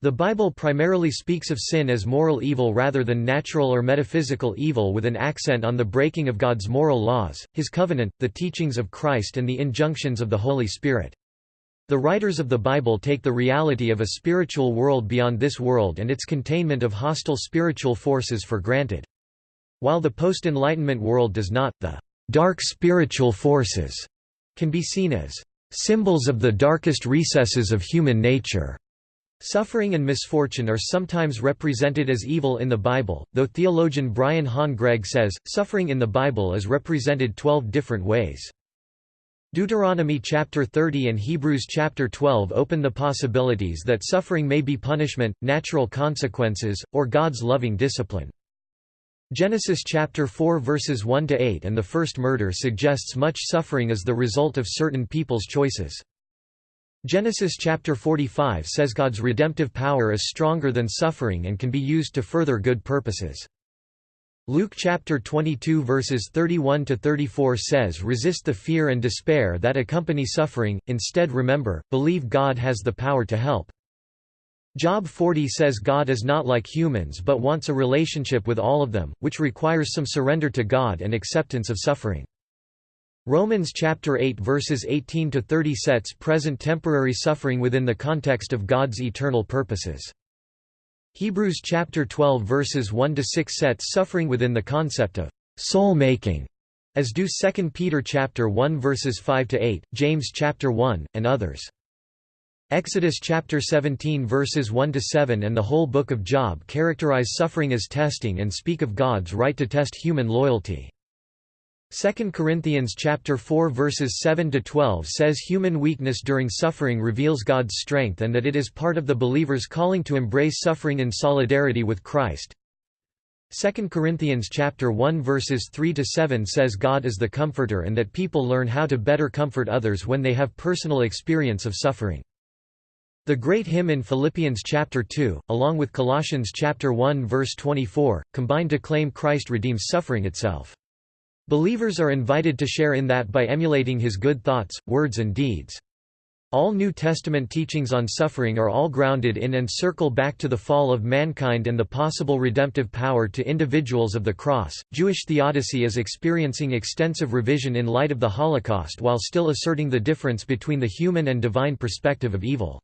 The Bible primarily speaks of sin as moral evil rather than natural or metaphysical evil with an accent on the breaking of God's moral laws, his covenant, the teachings of Christ and the injunctions of the Holy Spirit. The writers of the Bible take the reality of a spiritual world beyond this world and its containment of hostile spiritual forces for granted. While the post-Enlightenment world does not, the dark spiritual forces can be seen as symbols of the darkest recesses of human nature. Suffering and misfortune are sometimes represented as evil in the Bible, though theologian Brian Han Gregg says, suffering in the Bible is represented 12 different ways. Deuteronomy chapter 30 and Hebrews chapter 12 open the possibilities that suffering may be punishment, natural consequences, or God's loving discipline. Genesis chapter 4 verses 1 to 8 and the first murder suggests much suffering as the result of certain people's choices. Genesis chapter 45 says God's redemptive power is stronger than suffering and can be used to further good purposes. Luke chapter 22 verses 31 to 34 says resist the fear and despair that accompany suffering instead remember believe God has the power to help. Job 40 says God is not like humans but wants a relationship with all of them which requires some surrender to God and acceptance of suffering. Romans chapter 8 verses 18 to 30 sets present temporary suffering within the context of God's eternal purposes Hebrews chapter 12 verses 1 to 6 sets suffering within the concept of soul making as do 2 Peter chapter 1 verses 5 to 8, James chapter 1 and others. Exodus chapter 17 verses 1 to 7 and the whole book of Job characterize suffering as testing and speak of God's right to test human loyalty. 2 Corinthians chapter 4 verses 7 to 12 says human weakness during suffering reveals God's strength and that it is part of the believer's calling to embrace suffering in solidarity with Christ. 2 Corinthians chapter 1 verses 3 to 7 says God is the comforter and that people learn how to better comfort others when they have personal experience of suffering. The great hymn in Philippians chapter 2, along with Colossians chapter 1 verse 24, combine to claim Christ redeems suffering itself. Believers are invited to share in that by emulating his good thoughts, words and deeds. All New Testament teachings on suffering are all grounded in and circle back to the fall of mankind and the possible redemptive power to individuals of the cross. Jewish theodicy is experiencing extensive revision in light of the Holocaust while still asserting the difference between the human and divine perspective of evil.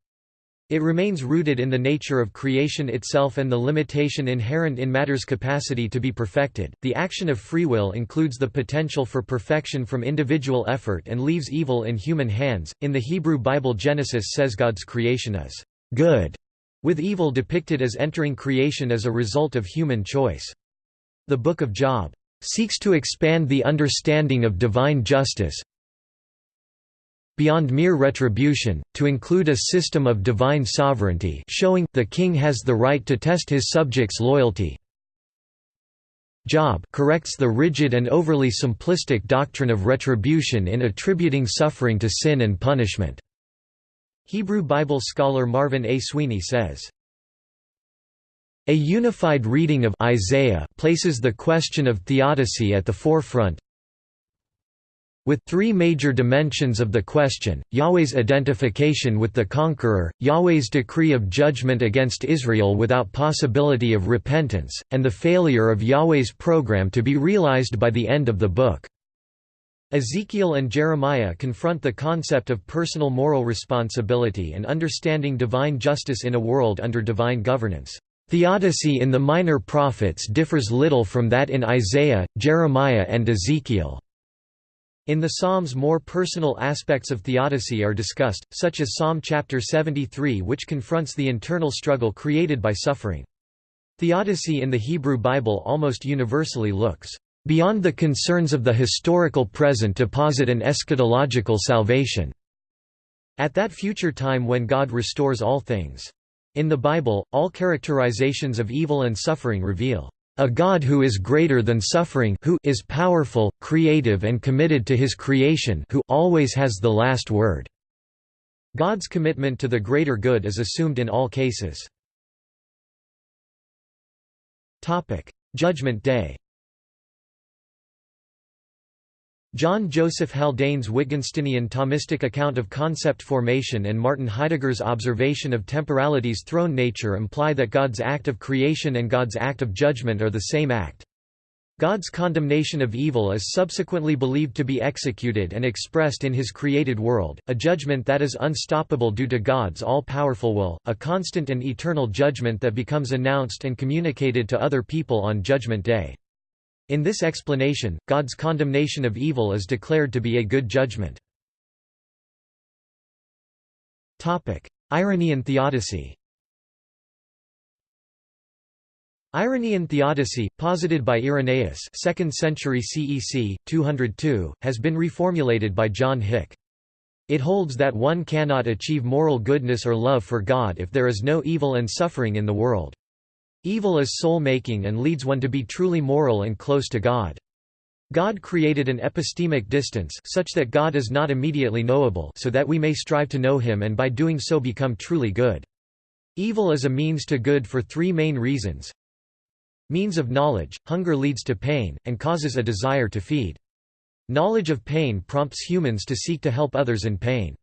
It remains rooted in the nature of creation itself and the limitation inherent in matter's capacity to be perfected. The action of free will includes the potential for perfection from individual effort and leaves evil in human hands. In the Hebrew Bible, Genesis says God's creation is good, with evil depicted as entering creation as a result of human choice. The Book of Job seeks to expand the understanding of divine justice, beyond mere retribution, to include a system of divine sovereignty showing, the king has the right to test his subjects' loyalty. Job corrects the rigid and overly simplistic doctrine of retribution in attributing suffering to sin and punishment. Hebrew Bible scholar Marvin A. Sweeney says, a unified reading of Isaiah places the question of theodicy at the forefront. With three major dimensions of the question, Yahweh's identification with the conqueror, Yahweh's decree of judgment against Israel without possibility of repentance, and the failure of Yahweh's program to be realized by the end of the book. Ezekiel and Jeremiah confront the concept of personal moral responsibility and understanding divine justice in a world under divine governance. Theodicy in the minor prophets differs little from that in Isaiah, Jeremiah and Ezekiel. In the Psalms more personal aspects of theodicy are discussed, such as Psalm chapter 73 which confronts the internal struggle created by suffering. Theodicy in the Hebrew Bible almost universally looks beyond the concerns of the historical present to posit an eschatological salvation at that future time when God restores all things. In the Bible, all characterizations of evil and suffering reveal a God who is greater than suffering who is powerful, creative and committed to his creation who always has the last word. God's commitment to the greater good is assumed in all cases. Judgment Day John Joseph Haldane's Wittgensteinian Thomistic account of concept formation and Martin Heidegger's observation of temporality's thrown nature imply that God's act of creation and God's act of judgment are the same act. God's condemnation of evil is subsequently believed to be executed and expressed in his created world, a judgment that is unstoppable due to God's all-powerful will, a constant and eternal judgment that becomes announced and communicated to other people on Judgment Day. In this explanation, God's condemnation of evil is declared to be a good judgment. Irenaean theodicy Irenaean theodicy, posited by Irenaeus 2nd century CEC, 202, has been reformulated by John Hick. It holds that one cannot achieve moral goodness or love for God if there is no evil and suffering in the world. Evil is soul-making and leads one to be truly moral and close to God. God created an epistemic distance such that God is not immediately knowable so that we may strive to know him and by doing so become truly good. Evil is a means to good for three main reasons. Means of knowledge, hunger leads to pain, and causes a desire to feed. Knowledge of pain prompts humans to seek to help others in pain.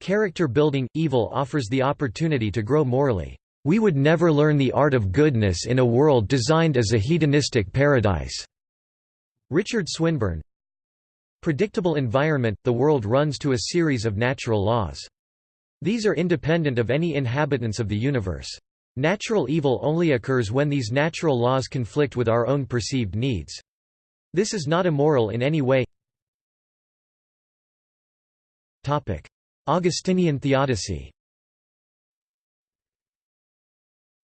Character building, evil offers the opportunity to grow morally. We would never learn the art of goodness in a world designed as a hedonistic paradise." Richard Swinburne Predictable environment – The world runs to a series of natural laws. These are independent of any inhabitants of the universe. Natural evil only occurs when these natural laws conflict with our own perceived needs. This is not immoral in any way Augustinian theodicy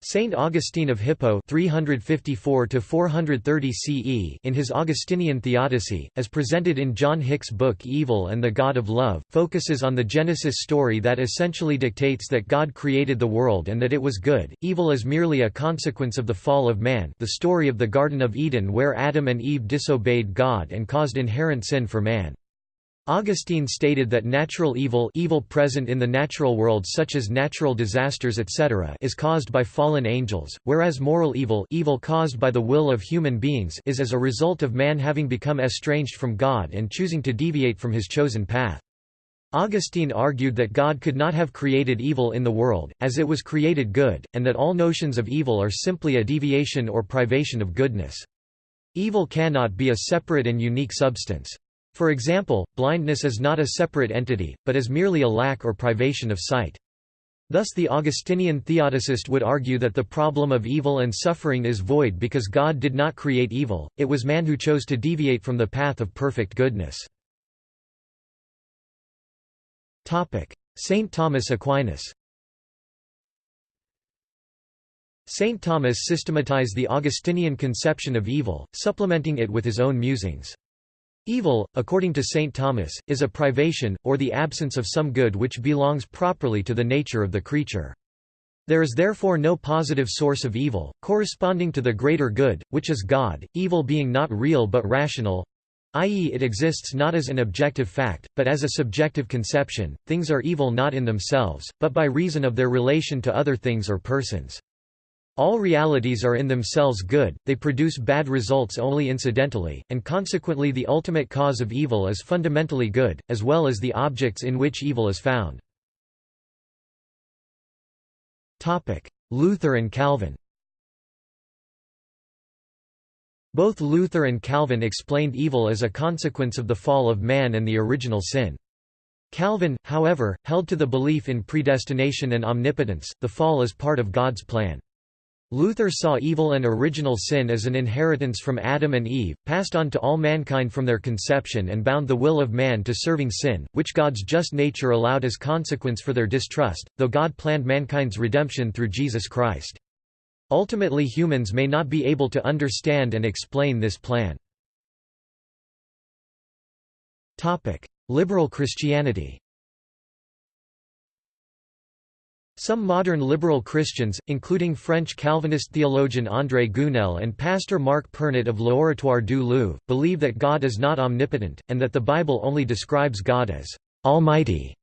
Saint Augustine of Hippo 354 CE in his Augustinian Theodicy, as presented in John Hick's book Evil and the God of Love, focuses on the Genesis story that essentially dictates that God created the world and that it was good. Evil is merely a consequence of the fall of man, the story of the Garden of Eden where Adam and Eve disobeyed God and caused inherent sin for man. Augustine stated that natural evil evil present in the natural world such as natural disasters etc. is caused by fallen angels, whereas moral evil evil caused by the will of human beings is as a result of man having become estranged from God and choosing to deviate from his chosen path. Augustine argued that God could not have created evil in the world, as it was created good, and that all notions of evil are simply a deviation or privation of goodness. Evil cannot be a separate and unique substance. For example, blindness is not a separate entity, but is merely a lack or privation of sight. Thus the Augustinian theodicist would argue that the problem of evil and suffering is void because God did not create evil, it was man who chose to deviate from the path of perfect goodness. Saint Thomas Aquinas Saint Thomas systematized the Augustinian conception of evil, supplementing it with his own musings. Evil, according to St. Thomas, is a privation, or the absence of some good which belongs properly to the nature of the creature. There is therefore no positive source of evil, corresponding to the greater good, which is God, evil being not real but rational, i.e. it exists not as an objective fact, but as a subjective conception, things are evil not in themselves, but by reason of their relation to other things or persons. All realities are in themselves good, they produce bad results only incidentally, and consequently the ultimate cause of evil is fundamentally good, as well as the objects in which evil is found. Luther and Calvin Both Luther and Calvin explained evil as a consequence of the fall of man and the original sin. Calvin, however, held to the belief in predestination and omnipotence, the fall as part of God's plan. Luther saw evil and original sin as an inheritance from Adam and Eve, passed on to all mankind from their conception and bound the will of man to serving sin, which God's just nature allowed as consequence for their distrust, though God planned mankind's redemption through Jesus Christ. Ultimately humans may not be able to understand and explain this plan. Liberal Christianity Some modern liberal Christians, including French Calvinist theologian André Gounelle and pastor Marc Pernet of L'Oratoire du Louvre, believe that God is not omnipotent, and that the Bible only describes God as «almighty»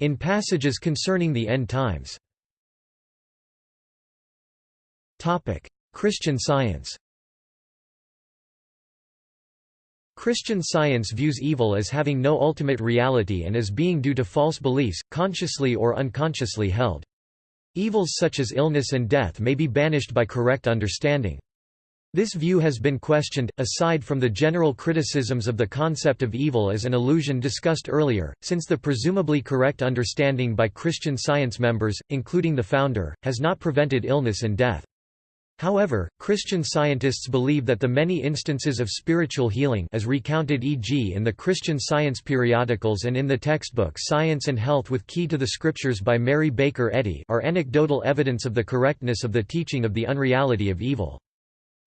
in passages concerning the end times. Christian Science Christian Science views evil as having no ultimate reality and as being due to false beliefs, consciously or unconsciously held. Evils such as illness and death may be banished by correct understanding. This view has been questioned, aside from the general criticisms of the concept of evil as an illusion discussed earlier, since the presumably correct understanding by Christian Science members, including the founder, has not prevented illness and death. However, Christian scientists believe that the many instances of spiritual healing as recounted e.g. in the Christian Science periodicals and in the textbook Science and Health with Key to the Scriptures by Mary Baker Eddy are anecdotal evidence of the correctness of the teaching of the unreality of evil.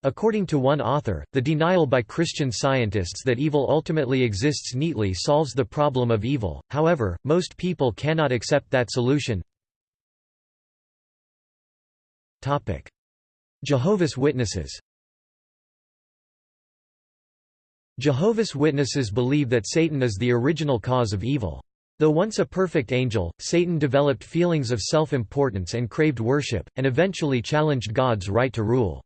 According to one author, the denial by Christian scientists that evil ultimately exists neatly solves the problem of evil, however, most people cannot accept that solution. Jehovah's Witnesses Jehovah's Witnesses believe that Satan is the original cause of evil. Though once a perfect angel, Satan developed feelings of self-importance and craved worship, and eventually challenged God's right to rule.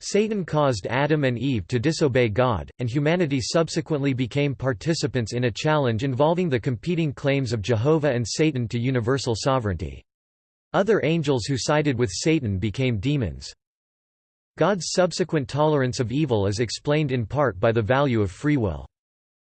Satan caused Adam and Eve to disobey God, and humanity subsequently became participants in a challenge involving the competing claims of Jehovah and Satan to universal sovereignty. Other angels who sided with Satan became demons. God's subsequent tolerance of evil is explained in part by the value of free will.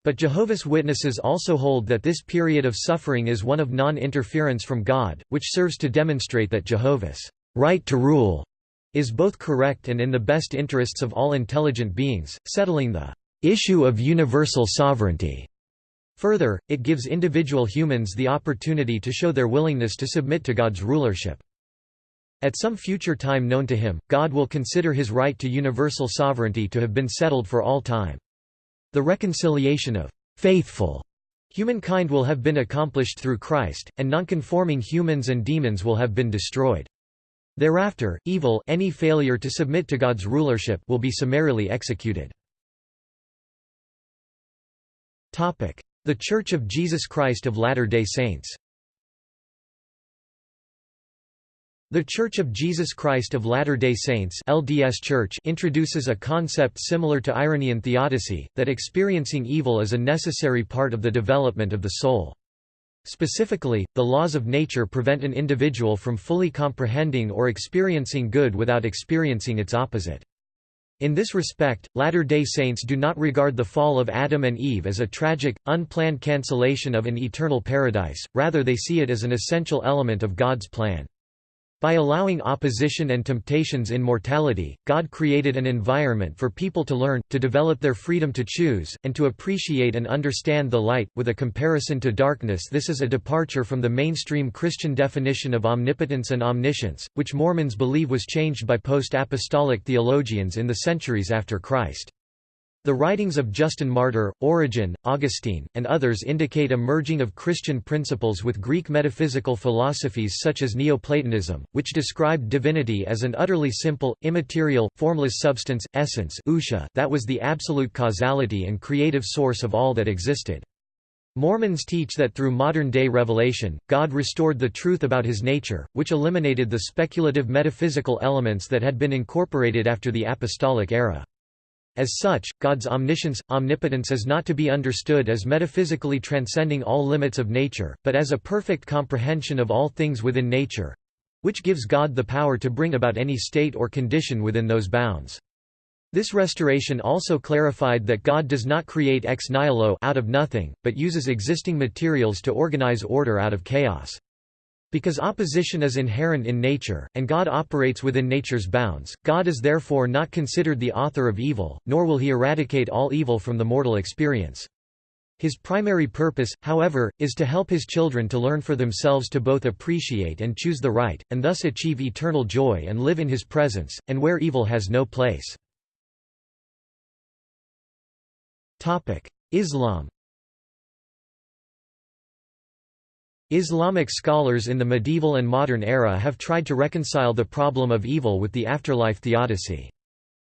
But Jehovah's Witnesses also hold that this period of suffering is one of non-interference from God, which serves to demonstrate that Jehovah's right to rule is both correct and in the best interests of all intelligent beings, settling the issue of universal sovereignty. Further, it gives individual humans the opportunity to show their willingness to submit to God's rulership. At some future time known to him, God will consider his right to universal sovereignty to have been settled for all time. The reconciliation of faithful humankind will have been accomplished through Christ, and nonconforming humans and demons will have been destroyed. Thereafter, evil any failure to submit to God's rulership will be summarily executed. The Church of Jesus Christ of Latter-day Saints The Church of Jesus Christ of Latter-day Saints LDS Church introduces a concept similar to Irenaean theodicy, that experiencing evil is a necessary part of the development of the soul. Specifically, the laws of nature prevent an individual from fully comprehending or experiencing good without experiencing its opposite. In this respect, Latter-day Saints do not regard the fall of Adam and Eve as a tragic, unplanned cancellation of an eternal paradise, rather they see it as an essential element of God's plan. By allowing opposition and temptations in mortality, God created an environment for people to learn, to develop their freedom to choose, and to appreciate and understand the light. With a comparison to darkness, this is a departure from the mainstream Christian definition of omnipotence and omniscience, which Mormons believe was changed by post apostolic theologians in the centuries after Christ. The writings of Justin Martyr, Origen, Augustine, and others indicate a merging of Christian principles with Greek metaphysical philosophies such as Neoplatonism, which described divinity as an utterly simple, immaterial, formless substance, essence that was the absolute causality and creative source of all that existed. Mormons teach that through modern-day revelation, God restored the truth about his nature, which eliminated the speculative metaphysical elements that had been incorporated after the apostolic era. As such, God's omniscience, omnipotence is not to be understood as metaphysically transcending all limits of nature, but as a perfect comprehension of all things within nature—which gives God the power to bring about any state or condition within those bounds. This restoration also clarified that God does not create ex nihilo out of nothing, but uses existing materials to organize order out of chaos. Because opposition is inherent in nature, and God operates within nature's bounds, God is therefore not considered the author of evil, nor will he eradicate all evil from the mortal experience. His primary purpose, however, is to help his children to learn for themselves to both appreciate and choose the right, and thus achieve eternal joy and live in his presence, and where evil has no place. Islam Islamic scholars in the medieval and modern era have tried to reconcile the problem of evil with the afterlife theodicy.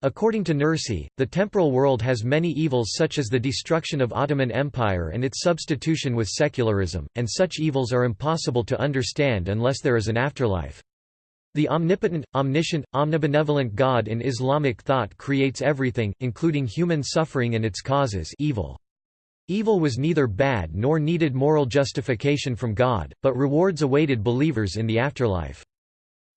According to Nursi, the temporal world has many evils such as the destruction of Ottoman Empire and its substitution with secularism, and such evils are impossible to understand unless there is an afterlife. The omnipotent, omniscient, omnibenevolent God in Islamic thought creates everything, including human suffering and its causes evil. Evil was neither bad nor needed moral justification from God, but rewards awaited believers in the afterlife.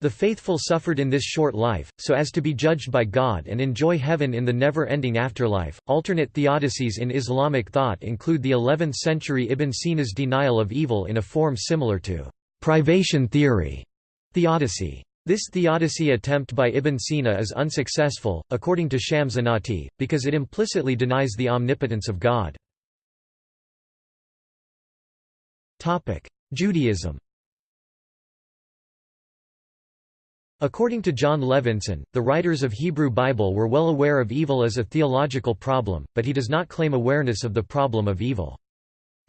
The faithful suffered in this short life, so as to be judged by God and enjoy heaven in the never ending afterlife. Alternate theodicies in Islamic thought include the 11th century Ibn Sina's denial of evil in a form similar to privation theory theodicy. This theodicy attempt by Ibn Sina is unsuccessful, according to Shams Inati, because it implicitly denies the omnipotence of God. Judaism According to Jon Levenson, the writers of Hebrew Bible were well aware of evil as a theological problem, but he does not claim awareness of the problem of evil.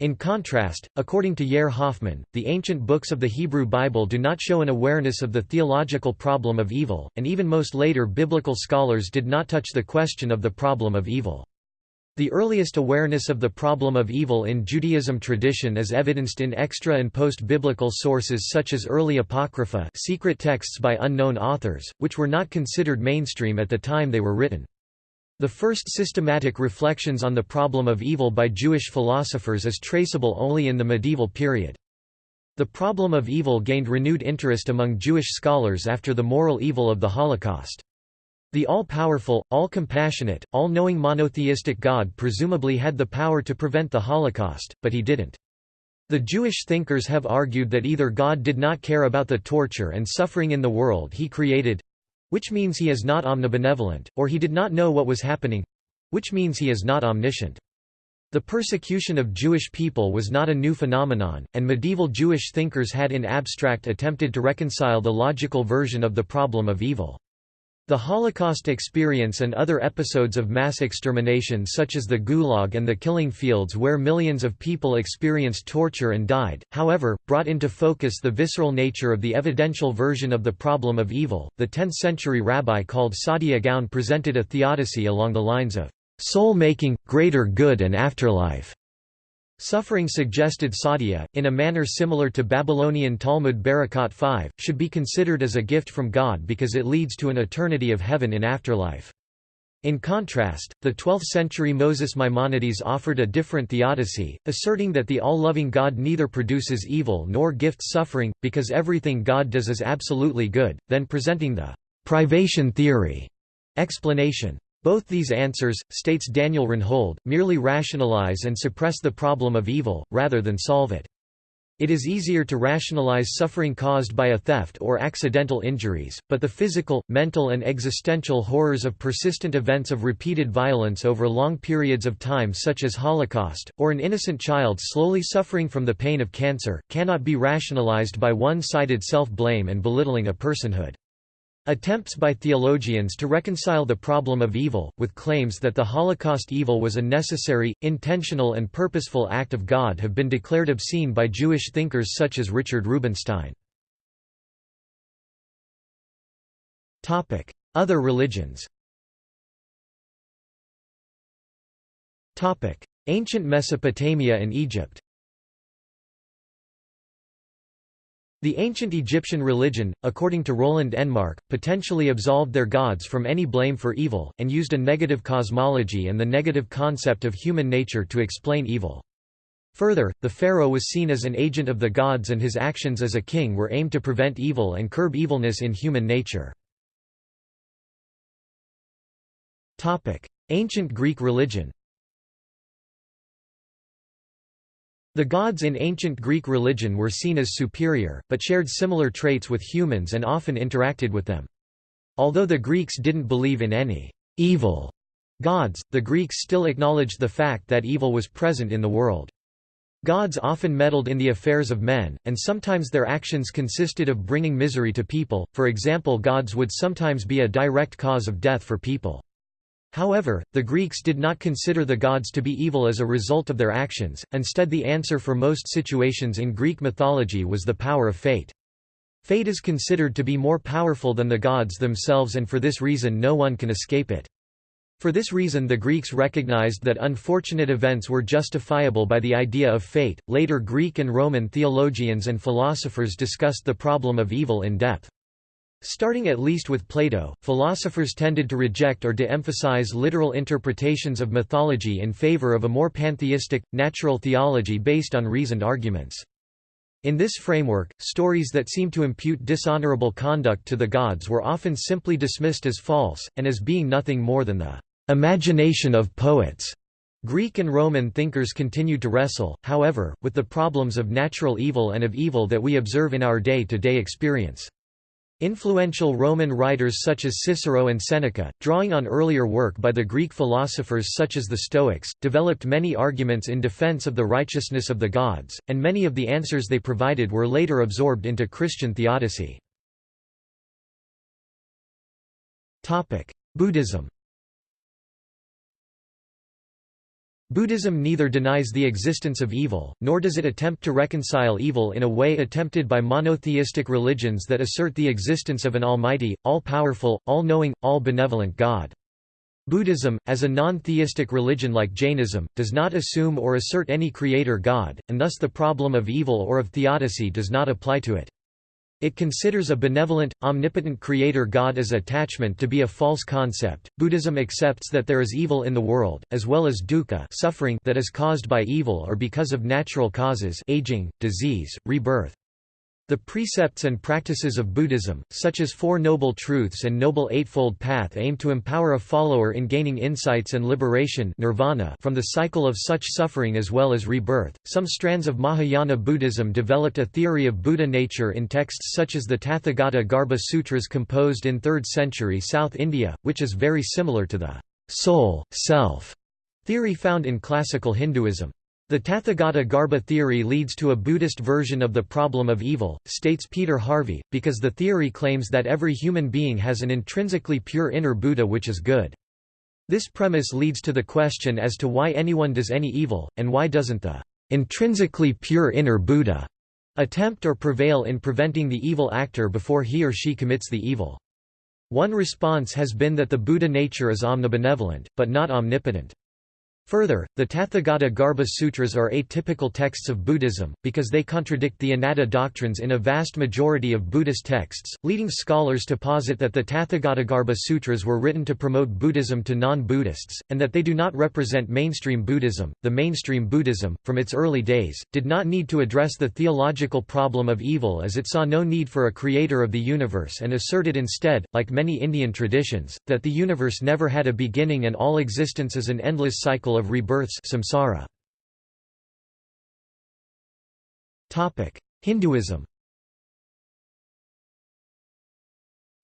In contrast, according to Yair Hoffman, the ancient books of the Hebrew Bible do not show an awareness of the theological problem of evil, and even most later biblical scholars did not touch the question of the problem of evil. The earliest awareness of the problem of evil in Judaism tradition is evidenced in extra and post-biblical sources such as early apocrypha secret texts by unknown authors, which were not considered mainstream at the time they were written. The first systematic reflections on the problem of evil by Jewish philosophers is traceable only in the medieval period. The problem of evil gained renewed interest among Jewish scholars after the moral evil of the Holocaust. The all-powerful, all-compassionate, all-knowing monotheistic God presumably had the power to prevent the Holocaust, but he didn't. The Jewish thinkers have argued that either God did not care about the torture and suffering in the world he created—which means he is not omnibenevolent, or he did not know what was happening—which means he is not omniscient. The persecution of Jewish people was not a new phenomenon, and medieval Jewish thinkers had in abstract attempted to reconcile the logical version of the problem of evil. The Holocaust experience and other episodes of mass extermination such as the Gulag and the killing fields where millions of people experienced torture and died, however, brought into focus the visceral nature of the evidential version of the problem of evil. The 10th century rabbi called Saadia Gaon presented a theodicy along the lines of soul-making, greater good and afterlife. Suffering suggested Saadia, in a manner similar to Babylonian Talmud Berakhot 5, should be considered as a gift from God because it leads to an eternity of heaven in afterlife. In contrast, the 12th-century Moses Maimonides offered a different theodicy, asserting that the all-loving God neither produces evil nor gifts suffering, because everything God does is absolutely good, then presenting the privation theory explanation. Both these answers, states Daniel Rynhold, merely rationalize and suppress the problem of evil, rather than solve it. It is easier to rationalize suffering caused by a theft or accidental injuries, but the physical, mental and existential horrors of persistent events of repeated violence over long periods of time such as Holocaust, or an innocent child slowly suffering from the pain of cancer, cannot be rationalized by one-sided self-blame and belittling a personhood. Attempts by theologians to reconcile the problem of evil, with claims that the Holocaust evil was a necessary, intentional and purposeful act of God have been declared obscene by Jewish thinkers such as Richard Rubinstein. Other religions Ancient Mesopotamia and Egypt The ancient Egyptian religion, according to Roland Enmarch, potentially absolved their gods from any blame for evil, and used a negative cosmology and the negative concept of human nature to explain evil. Further, the pharaoh was seen as an agent of the gods and his actions as a king were aimed to prevent evil and curb evilness in human nature. Ancient Greek religion The gods in ancient Greek religion were seen as superior, but shared similar traits with humans and often interacted with them. Although the Greeks didn't believe in any evil gods, the Greeks still acknowledged the fact that evil was present in the world. Gods often meddled in the affairs of men, and sometimes their actions consisted of bringing misery to people, for example gods would sometimes be a direct cause of death for people. However, the Greeks did not consider the gods to be evil as a result of their actions, instead the answer for most situations in Greek mythology was the power of fate. Fate is considered to be more powerful than the gods themselves and for this reason no one can escape it. For this reason the Greeks recognized that unfortunate events were justifiable by the idea of fate. Later Greek and Roman theologians and philosophers discussed the problem of evil in depth. Starting at least with Plato, philosophers tended to reject or de-emphasize literal interpretations of mythology in favor of a more pantheistic, natural theology based on reasoned arguments. In this framework, stories that seem to impute dishonorable conduct to the gods were often simply dismissed as false, and as being nothing more than the imagination of poets. Greek and Roman thinkers continued to wrestle, however, with the problems of natural evil and of evil that we observe in our day-to-day -day experience. Influential Roman writers such as Cicero and Seneca, drawing on earlier work by the Greek philosophers such as the Stoics, developed many arguments in defense of the righteousness of the gods, and many of the answers they provided were later absorbed into Christian theodicy. Buddhism Buddhism neither denies the existence of evil, nor does it attempt to reconcile evil in a way attempted by monotheistic religions that assert the existence of an almighty, all-powerful, all-knowing, all-benevolent God. Buddhism, as a non-theistic religion like Jainism, does not assume or assert any creator god, and thus the problem of evil or of theodicy does not apply to it. It considers a benevolent, omnipotent creator God as attachment to be a false concept. Buddhism accepts that there is evil in the world, as well as dukkha, suffering that is caused by evil or because of natural causes, aging, disease, rebirth. The precepts and practices of Buddhism, such as Four Noble Truths and Noble Eightfold Path aim to empower a follower in gaining insights and liberation nirvana from the cycle of such suffering as well as rebirth. Some strands of Mahayana Buddhism developed a theory of Buddha nature in texts such as the Tathagata Garbha Sutras composed in 3rd century South India, which is very similar to the soul, self theory found in classical Hinduism. The Tathagata Garbha theory leads to a Buddhist version of the problem of evil, states Peter Harvey, because the theory claims that every human being has an intrinsically pure inner Buddha which is good. This premise leads to the question as to why anyone does any evil, and why doesn't the intrinsically pure inner Buddha attempt or prevail in preventing the evil actor before he or she commits the evil. One response has been that the Buddha nature is omnibenevolent, but not omnipotent. Further, the Tathagata Garbha Sutras are atypical texts of Buddhism, because they contradict the anatta doctrines in a vast majority of Buddhist texts, leading scholars to posit that the Tathagata Garbha Sutras were written to promote Buddhism to non-Buddhists, and that they do not represent mainstream Buddhism. The mainstream Buddhism, from its early days, did not need to address the theological problem of evil as it saw no need for a creator of the universe and asserted instead, like many Indian traditions, that the universe never had a beginning and all existence is an endless cycle of rebirths samsara. Hinduism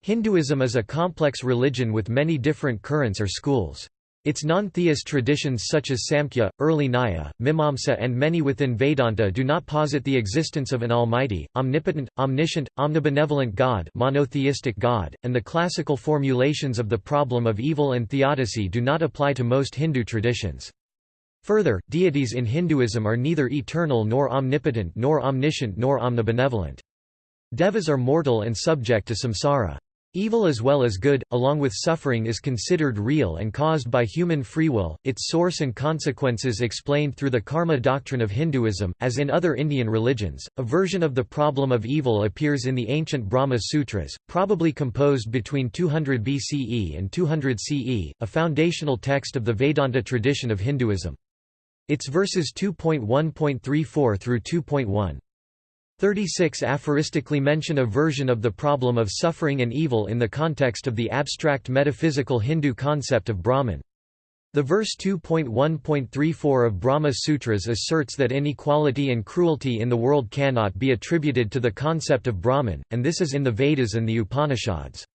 Hinduism is a complex religion with many different currents or schools. Its non-theist traditions such as Samkhya, early Nyaya, Mimamsa and many within Vedanta do not posit the existence of an almighty, omnipotent, omniscient, omnibenevolent God monotheistic God, and the classical formulations of the problem of evil and theodicy do not apply to most Hindu traditions. Further, deities in Hinduism are neither eternal nor omnipotent nor omniscient nor omnibenevolent. Devas are mortal and subject to samsara. Evil as well as good, along with suffering is considered real and caused by human free will, its source and consequences explained through the karma doctrine of Hinduism. As in other Indian religions, a version of the problem of evil appears in the ancient Brahma Sutras, probably composed between 200 BCE and 200 CE, a foundational text of the Vedanta tradition of Hinduism. Its verses 2.1.34 through 2.1 36 aphoristically mention a version of the problem of suffering and evil in the context of the abstract metaphysical Hindu concept of Brahman. The verse 2.1.34 of Brahma Sutras asserts that inequality and cruelty in the world cannot be attributed to the concept of Brahman, and this is in the Vedas and the Upanishads.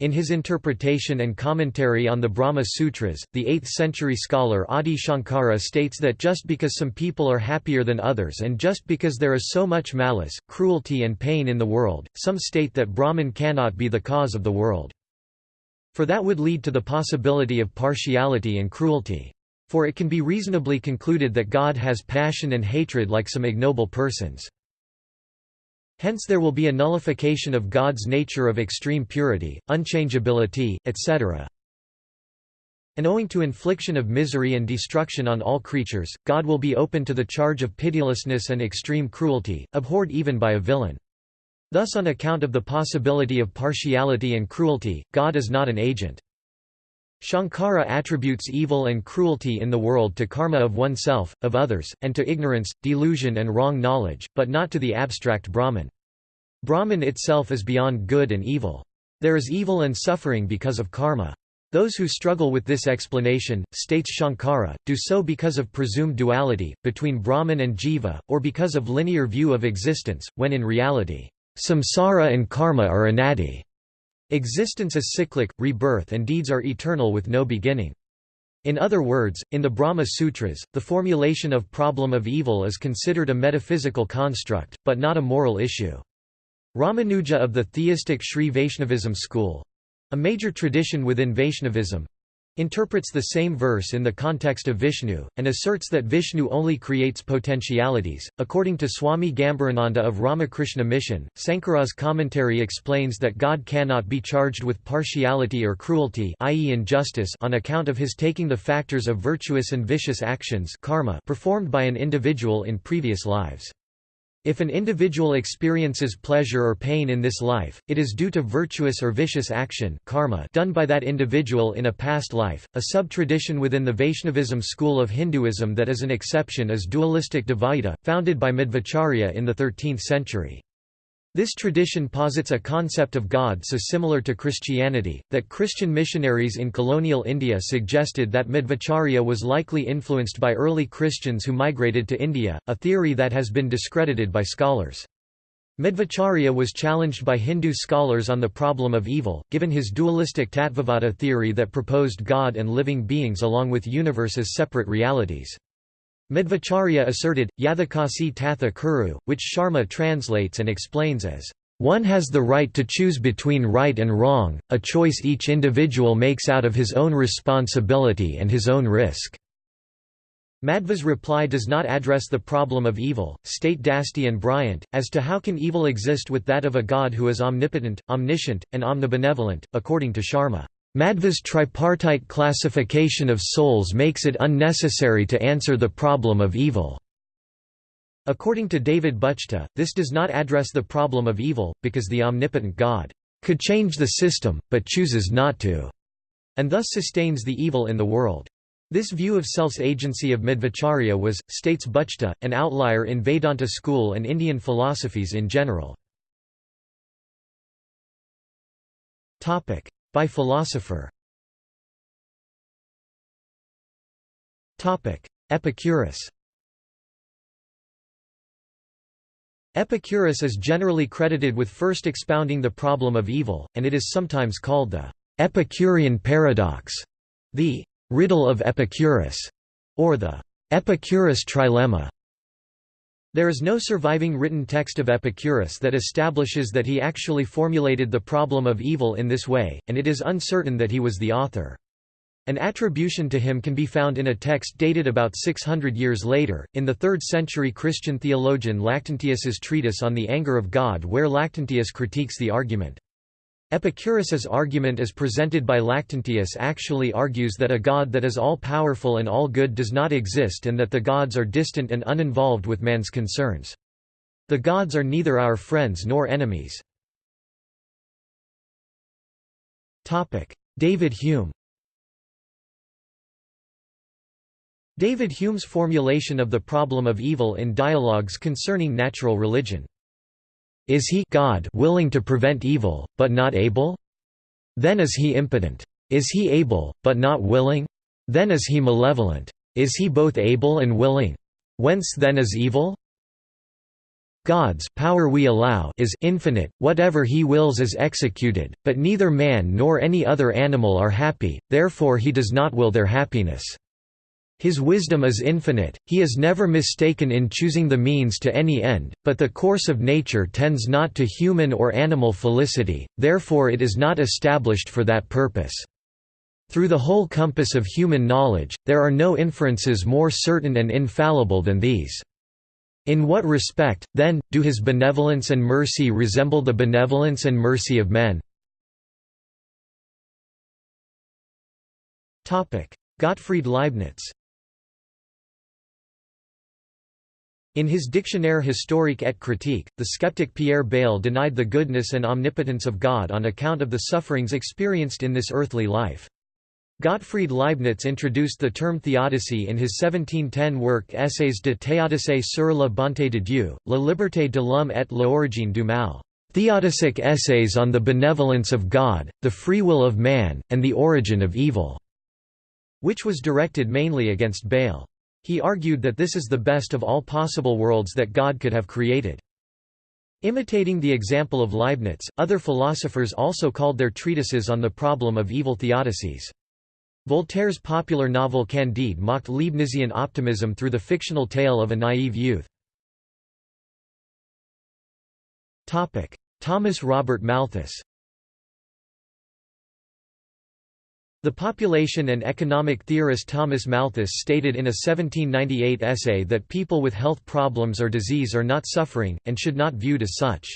In his interpretation and commentary on the Brahma Sutras, the 8th-century scholar Adi Shankara states that just because some people are happier than others and just because there is so much malice, cruelty and pain in the world, some state that Brahman cannot be the cause of the world. For that would lead to the possibility of partiality and cruelty. For it can be reasonably concluded that God has passion and hatred like some ignoble persons. Hence there will be a nullification of God's nature of extreme purity, unchangeability, etc. And owing to infliction of misery and destruction on all creatures, God will be open to the charge of pitilessness and extreme cruelty, abhorred even by a villain. Thus on account of the possibility of partiality and cruelty, God is not an agent. Shankara attributes evil and cruelty in the world to karma of oneself, of others, and to ignorance, delusion and wrong knowledge, but not to the abstract Brahman. Brahman itself is beyond good and evil. There is evil and suffering because of karma. Those who struggle with this explanation, states Shankara, do so because of presumed duality, between Brahman and Jiva, or because of linear view of existence, when in reality, samsara and karma are anadi. Existence is cyclic, rebirth and deeds are eternal with no beginning. In other words, in the Brahma Sutras, the formulation of problem of evil is considered a metaphysical construct, but not a moral issue. Ramanuja of the theistic Sri Vaishnavism school—a major tradition within Vaishnavism, interprets the same verse in the context of Vishnu, and asserts that Vishnu only creates potentialities. According to Swami Gambhirananda of Ramakrishna Mission, Sankara's commentary explains that God cannot be charged with partiality or cruelty i.e. injustice on account of his taking the factors of virtuous and vicious actions karma performed by an individual in previous lives. If an individual experiences pleasure or pain in this life, it is due to virtuous or vicious action karma done by that individual in a past life. A sub-tradition within the Vaishnavism school of Hinduism that is an exception is dualistic Dvaita, founded by Madhvacharya in the 13th century. This tradition posits a concept of God so similar to Christianity, that Christian missionaries in colonial India suggested that Madhvacharya was likely influenced by early Christians who migrated to India, a theory that has been discredited by scholars. Madhvacharya was challenged by Hindu scholars on the problem of evil, given his dualistic Tattvavada theory that proposed God and living beings along with universe as separate realities. Madhvacharya asserted, Yathakasi tatha kuru, which Sharma translates and explains as, "...one has the right to choose between right and wrong, a choice each individual makes out of his own responsibility and his own risk." Madhva's reply does not address the problem of evil, state Dasti and Bryant, as to how can evil exist with that of a God who is omnipotent, omniscient, and omnibenevolent, according to Sharma. Madhva's tripartite classification of souls makes it unnecessary to answer the problem of evil. According to David Buchta, this does not address the problem of evil, because the omnipotent God could change the system, but chooses not to, and thus sustains the evil in the world. This view of self's agency of Madhvacharya was, states Buchta, an outlier in Vedanta school and Indian philosophies in general. By philosopher Epicurus Epicurus is generally credited with first expounding the problem of evil, and it is sometimes called the Epicurean paradox. The riddle of Epicurus, or the Epicurus trilemma. There is no surviving written text of Epicurus that establishes that he actually formulated the problem of evil in this way, and it is uncertain that he was the author. An attribution to him can be found in a text dated about 600 years later, in the 3rd century Christian theologian Lactantius's treatise on the anger of God where Lactantius critiques the argument. Epicurus's argument as presented by Lactantius actually argues that a God that is all-powerful and all-good does not exist and that the gods are distant and uninvolved with man's concerns. The gods are neither our friends nor enemies. David Hume David Hume's formulation of the problem of evil in Dialogues Concerning Natural Religion is he God willing to prevent evil, but not able? Then is he impotent. Is he able, but not willing? Then is he malevolent. Is he both able and willing? Whence then is evil? God's power we allow is infinite, whatever he wills is executed, but neither man nor any other animal are happy, therefore he does not will their happiness. His wisdom is infinite, he is never mistaken in choosing the means to any end, but the course of nature tends not to human or animal felicity, therefore it is not established for that purpose. Through the whole compass of human knowledge, there are no inferences more certain and infallible than these. In what respect, then, do his benevolence and mercy resemble the benevolence and mercy of men? Gottfried Leibniz In his Dictionnaire historique et critique, the skeptic Pierre Bayle denied the goodness and omnipotence of God on account of the sufferings experienced in this earthly life. Gottfried Leibniz introduced the term theodicy in his 1710 work Essays de théodicy sur la bonté de Dieu, la liberté de l'homme et l'origine du mal. Theodicic essays on the benevolence of God, the free will of man, and the origin of evil, which was directed mainly against Bayle. He argued that this is the best of all possible worlds that God could have created. Imitating the example of Leibniz, other philosophers also called their treatises on the problem of evil theodicies. Voltaire's popular novel Candide mocked Leibnizian optimism through the fictional tale of a naive youth. Thomas Robert Malthus The population and economic theorist Thomas Malthus stated in a 1798 essay that people with health problems or disease are not suffering, and should not be viewed as such.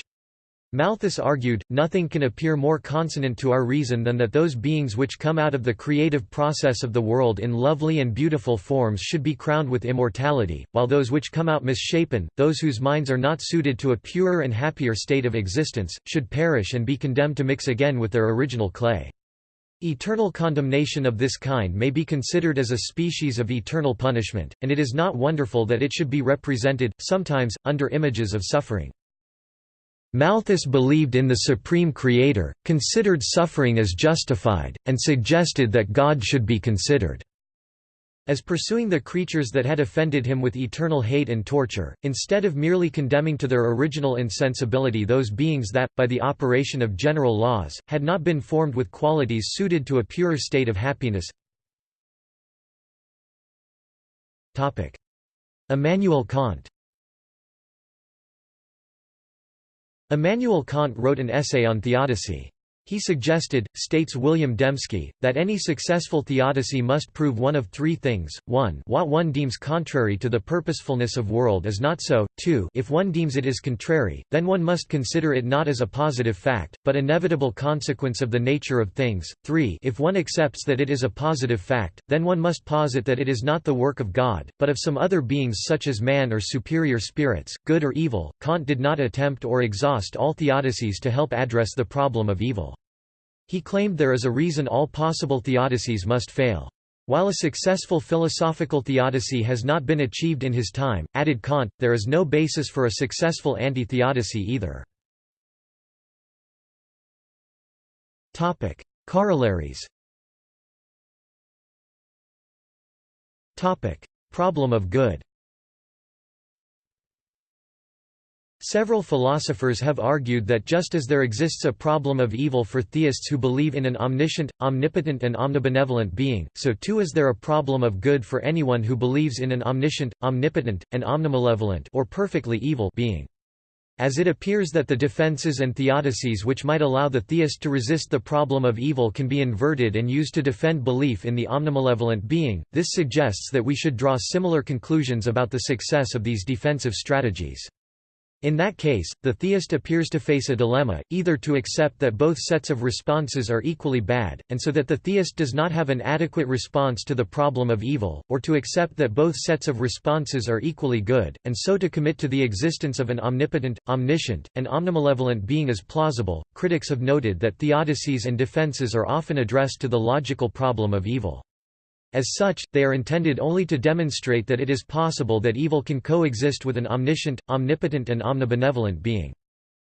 Malthus argued, nothing can appear more consonant to our reason than that those beings which come out of the creative process of the world in lovely and beautiful forms should be crowned with immortality, while those which come out misshapen, those whose minds are not suited to a purer and happier state of existence, should perish and be condemned to mix again with their original clay. Eternal condemnation of this kind may be considered as a species of eternal punishment, and it is not wonderful that it should be represented, sometimes, under images of suffering. Malthus believed in the Supreme Creator, considered suffering as justified, and suggested that God should be considered as pursuing the creatures that had offended him with eternal hate and torture, instead of merely condemning to their original insensibility those beings that, by the operation of general laws, had not been formed with qualities suited to a purer state of happiness. Immanuel Kant Immanuel Kant wrote an essay on theodicy. He suggested, states William Dembski, that any successful theodicy must prove one of three things, 1 what one deems contrary to the purposefulness of world is not so, 2 if one deems it is contrary, then one must consider it not as a positive fact, but inevitable consequence of the nature of things, 3 if one accepts that it is a positive fact, then one must posit that it is not the work of God, but of some other beings such as man or superior spirits, good or evil. Kant did not attempt or exhaust all theodicies to help address the problem of evil. He claimed there is a reason all possible theodicies must fail. While a successful philosophical theodicy has not been achieved in his time, added Kant, there is no basis for a successful anti-theodicy either. Corollaries Problem of good Several philosophers have argued that just as there exists a problem of evil for theists who believe in an omniscient, omnipotent and omnibenevolent being, so too is there a problem of good for anyone who believes in an omniscient, omnipotent, and omnimalevolent or perfectly evil being. As it appears that the defenses and theodicies which might allow the theist to resist the problem of evil can be inverted and used to defend belief in the omnimalevolent being, this suggests that we should draw similar conclusions about the success of these defensive strategies. In that case, the theist appears to face a dilemma, either to accept that both sets of responses are equally bad, and so that the theist does not have an adequate response to the problem of evil, or to accept that both sets of responses are equally good, and so to commit to the existence of an omnipotent, omniscient, and omnimalevolent being is plausible. Critics have noted that theodicies and defenses are often addressed to the logical problem of evil. As such, they are intended only to demonstrate that it is possible that evil can coexist with an omniscient, omnipotent and omnibenevolent being.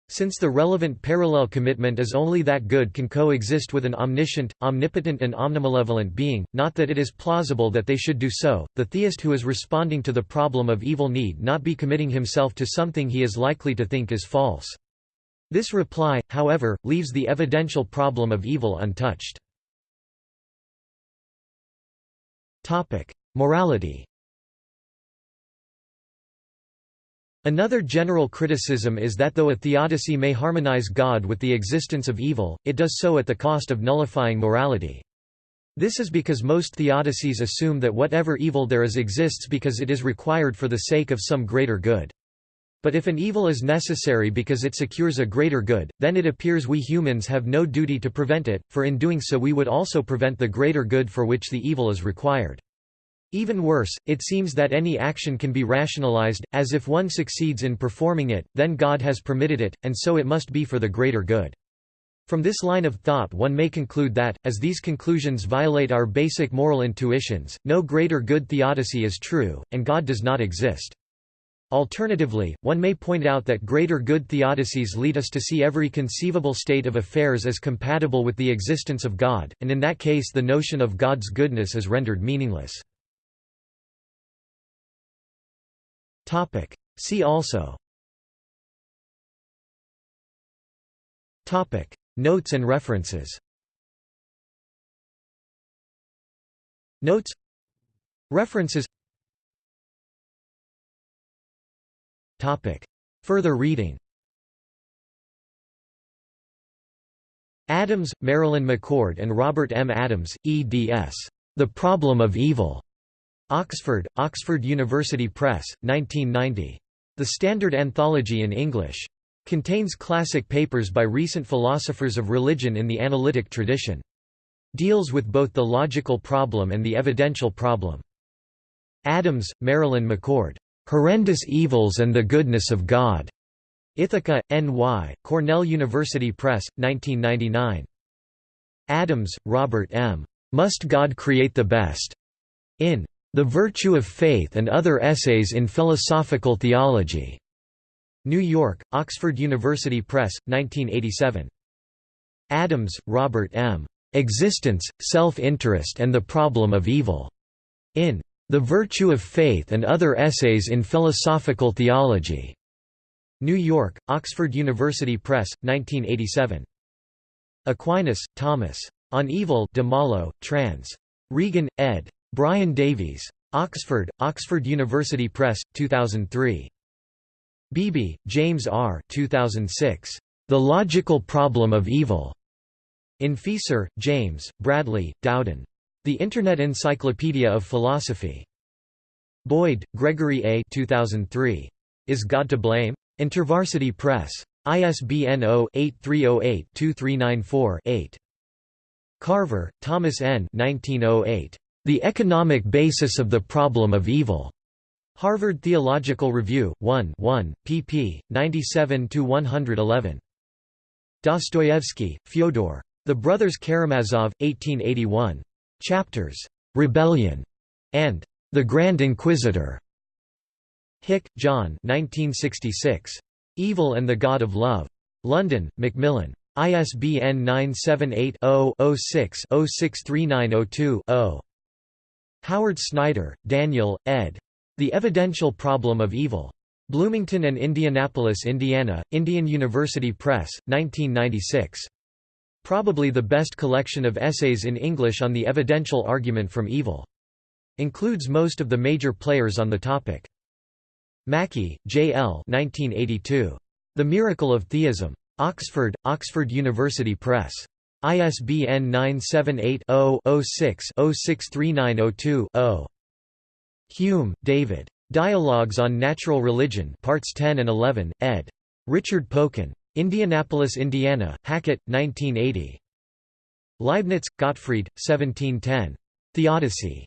Since the relevant parallel commitment is only that good can coexist with an omniscient, omnipotent and omnimalevolent being, not that it is plausible that they should do so, the theist who is responding to the problem of evil need not be committing himself to something he is likely to think is false. This reply, however, leaves the evidential problem of evil untouched. Morality Another general criticism is that though a theodicy may harmonize God with the existence of evil, it does so at the cost of nullifying morality. This is because most theodicies assume that whatever evil there is exists because it is required for the sake of some greater good. But if an evil is necessary because it secures a greater good, then it appears we humans have no duty to prevent it, for in doing so we would also prevent the greater good for which the evil is required. Even worse, it seems that any action can be rationalized, as if one succeeds in performing it, then God has permitted it, and so it must be for the greater good. From this line of thought one may conclude that, as these conclusions violate our basic moral intuitions, no greater good theodicy is true, and God does not exist. Alternatively, one may point out that greater good theodicies lead us to see every conceivable state of affairs as compatible with the existence of God, and in that case the notion of God's goodness is rendered meaningless. See also. Notes and references. Notes. References Topic. Further reading Adams, Marilyn McCord and Robert M. Adams, eds. The Problem of Evil. Oxford, Oxford University Press, 1990. The Standard Anthology in English. Contains classic papers by recent philosophers of religion in the analytic tradition. Deals with both the logical problem and the evidential problem. Adams, Marilyn McCord. Horrendous Evils and the Goodness of God. Ithaca, N.Y., Cornell University Press, 1999. Adams, Robert M. Must God Create the Best? In the Virtue of Faith and Other Essays in Philosophical Theology. New York, Oxford University Press, 1987. Adams, Robert M. Existence, Self-Interest and the Problem of Evil. In The Virtue of Faith and Other Essays in Philosophical Theology. New York, Oxford University Press, 1987. Aquinas, Thomas. On Evil de Malo, trans. Regan, ed. Brian Davies. Oxford, Oxford University Press, 2003. Beebe, James R. 2006. The Logical Problem of Evil. In Fieser, James, Bradley, Dowden. The Internet Encyclopedia of Philosophy. Boyd, Gregory A. 2003. Is God to Blame? InterVarsity Press. ISBN 0-8308-2394-8. Carver, Thomas N. 1908. The Economic Basis of the Problem of Evil. Harvard Theological Review, 1 1, pp. 97–111. Dostoevsky, Fyodor. The Brothers Karamazov, 1881. Chapters, "'Rebellion' and "'The Grand Inquisitor' Hick, John 1966. Evil and the God of Love. London, Macmillan. ISBN 978 0 6 063902 0 Howard Snyder, Daniel, ed. The Evidential Problem of Evil. Bloomington and Indianapolis, Indiana, Indian University Press, 1996. Probably the best collection of essays in English on the evidential argument from evil. Includes most of the major players on the topic. Mackie, J. L. 1982. The Miracle of Theism. Oxford, Oxford University Press. ISBN 978-0-06-063902-0. Hume, David. Dialogues on Natural Religion Parts 10 and 11, ed. Richard Popkin. Indianapolis, Indiana, Hackett, 1980. Leibniz, Gottfried, 1710. Theodicy.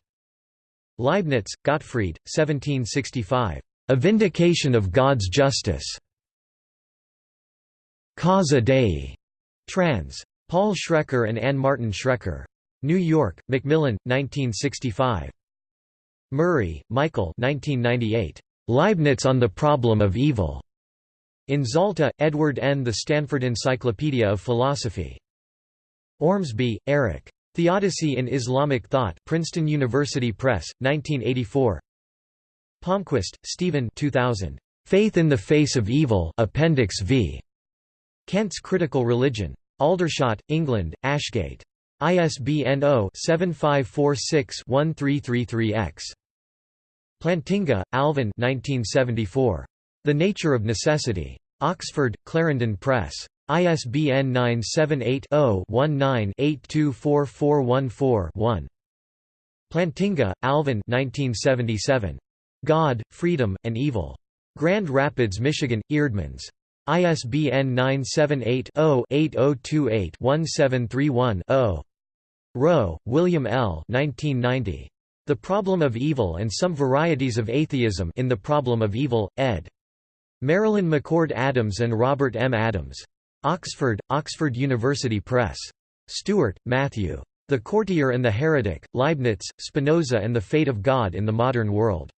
Leibniz, Gottfried, 1765. A Vindication of God's Justice. Causa Dei. Trans. Paul Schrecker and Anne Martin Schrecker. New York, Macmillan, 1965. Murray, Michael 1998. Leibniz on the Problem of Evil. In Zalta, Edward N. The Stanford Encyclopedia of Philosophy. Ormsby, Eric. Theodicy in Islamic Thought Princeton University Press, 1984 Palmquist, Stephen 2000. Faith in the Face of Evil Appendix V. Kant's Critical Religion. Aldershot, England, Ashgate. ISBN 0-7546-1333-X. Plantinga, Alvin 1974. The Nature of Necessity. Oxford, Clarendon Press. ISBN 978-0-19-824414-1. Plantinga, Alvin 1977. God, Freedom, and Evil. Grand Rapids, Michigan, Eerdmans. ISBN 978-0-8028-1731-0. Rowe, William L. 1990. The Problem of Evil and Some Varieties of Atheism in The Problem of Evil, ed. Marilyn McCord Adams and Robert M. Adams. Oxford, Oxford University Press. Stewart, Matthew. The Courtier and the Heretic, Leibniz, Spinoza and the Fate of God in the Modern World.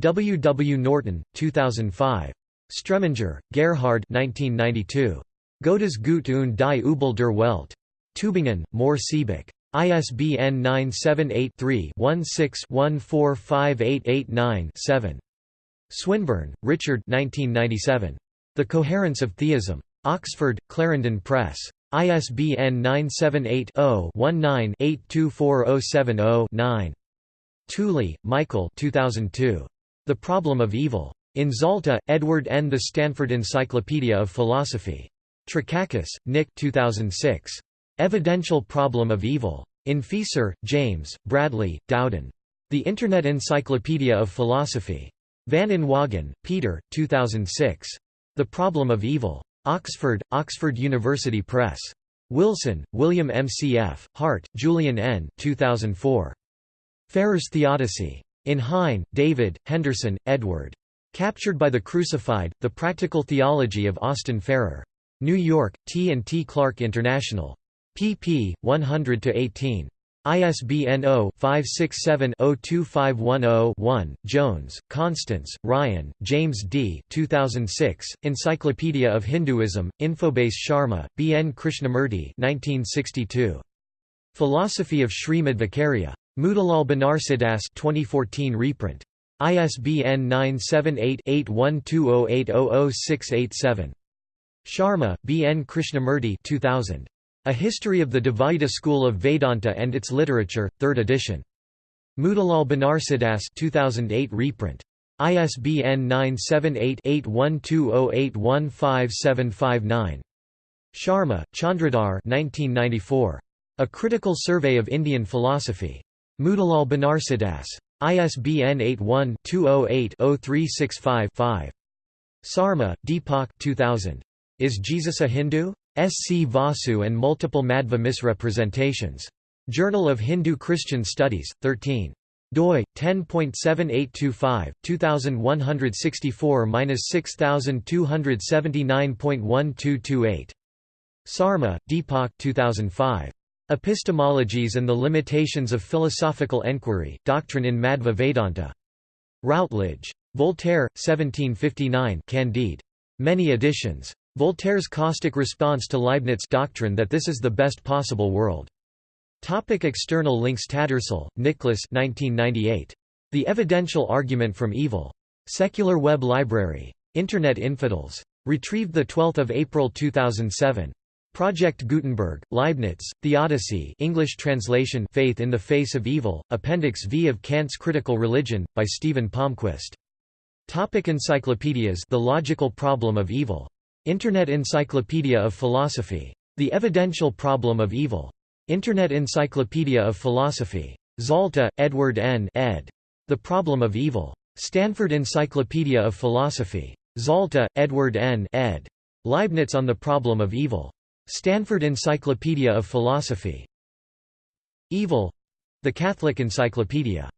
W. W. Norton, 2005. Streminger, Gerhard 1992. Gottes Gut und die Übel der Welt. Tübingen, Mohr Siebeck. ISBN 978-3-16-145889-7. Swinburne, Richard 1997. The Coherence of Theism. Oxford, Clarendon Press. ISBN 978-0-19-824070-9. Tooley, Michael 2002. The Problem of Evil. In Zalta, Edward N. The Stanford Encyclopedia of Philosophy. Trakakis, Nick 2006. Evidential Problem of Evil. In Fieser, James, Bradley, Dowden. The Internet Encyclopedia of Philosophy. Van Inwagen, Peter, 2006. The Problem of Evil. Oxford, Oxford University Press. Wilson, William M. C. F., Hart, Julian N. 2004. Farrer's Theodicy. In Hein, David, Henderson, Edward. Captured by the Crucified, The Practical Theology of Austin Farrer. New York, T and T Clark International. pp. 100–18. ISBN 0-567-02510-1. Jones, Constance, Ryan, James D. 2006, Encyclopedia of Hinduism, Infobase Sharma, B. N. Krishnamurti 1962. Philosophy of Sri Madhvacarya. Motilal Banarsidass 2014 reprint. ISBN 978-8120800687. Sharma, B. N. Krishnamurti 2000. A History of the Dvaita School of Vedanta and Its Literature, 3rd edition. Motilal Banarsidass 2008 reprint. ISBN 978-8120815759. Sharma, Chandradhar 1994. A Critical Survey of Indian Philosophy. Motilal Banarsidass. ISBN 81-208-0365-5. Sarma, Deepak 2000. Is Jesus a Hindu? S. C. Vasu and Multiple Madhva Misrepresentations. Journal of Hindu-Christian Studies, 13 doi 10.7825 2164-6279.1228 Sarma Deepak 2005 Epistemologies and the Limitations of Philosophical Enquiry, Doctrine in Madhva Vedanta. Routledge. Voltaire, 1759 Candide. Many editions. Voltaire's caustic response to Leibniz doctrine that this is the best possible world. Topic external links Tattersall, Nicholas 1998. The Evidential Argument from Evil. Secular Web Library. Internet Infidels. Retrieved 12 April 2007. Project Gutenberg, Leibniz, Theodicy English translation Faith in the Face of Evil, Appendix V of Kant's Critical Religion, by Stephen Palmquist. Topic encyclopedias The Logical Problem of Evil. Internet Encyclopedia of Philosophy. The Evidential Problem of Evil. Internet Encyclopedia of Philosophy. Zalta, Edward N. ed. The Problem of Evil. Stanford Encyclopedia of Philosophy. Zalta, Edward N. ed. Leibniz on the Problem of Evil. Stanford Encyclopedia of Philosophy. Evil. The Catholic Encyclopedia.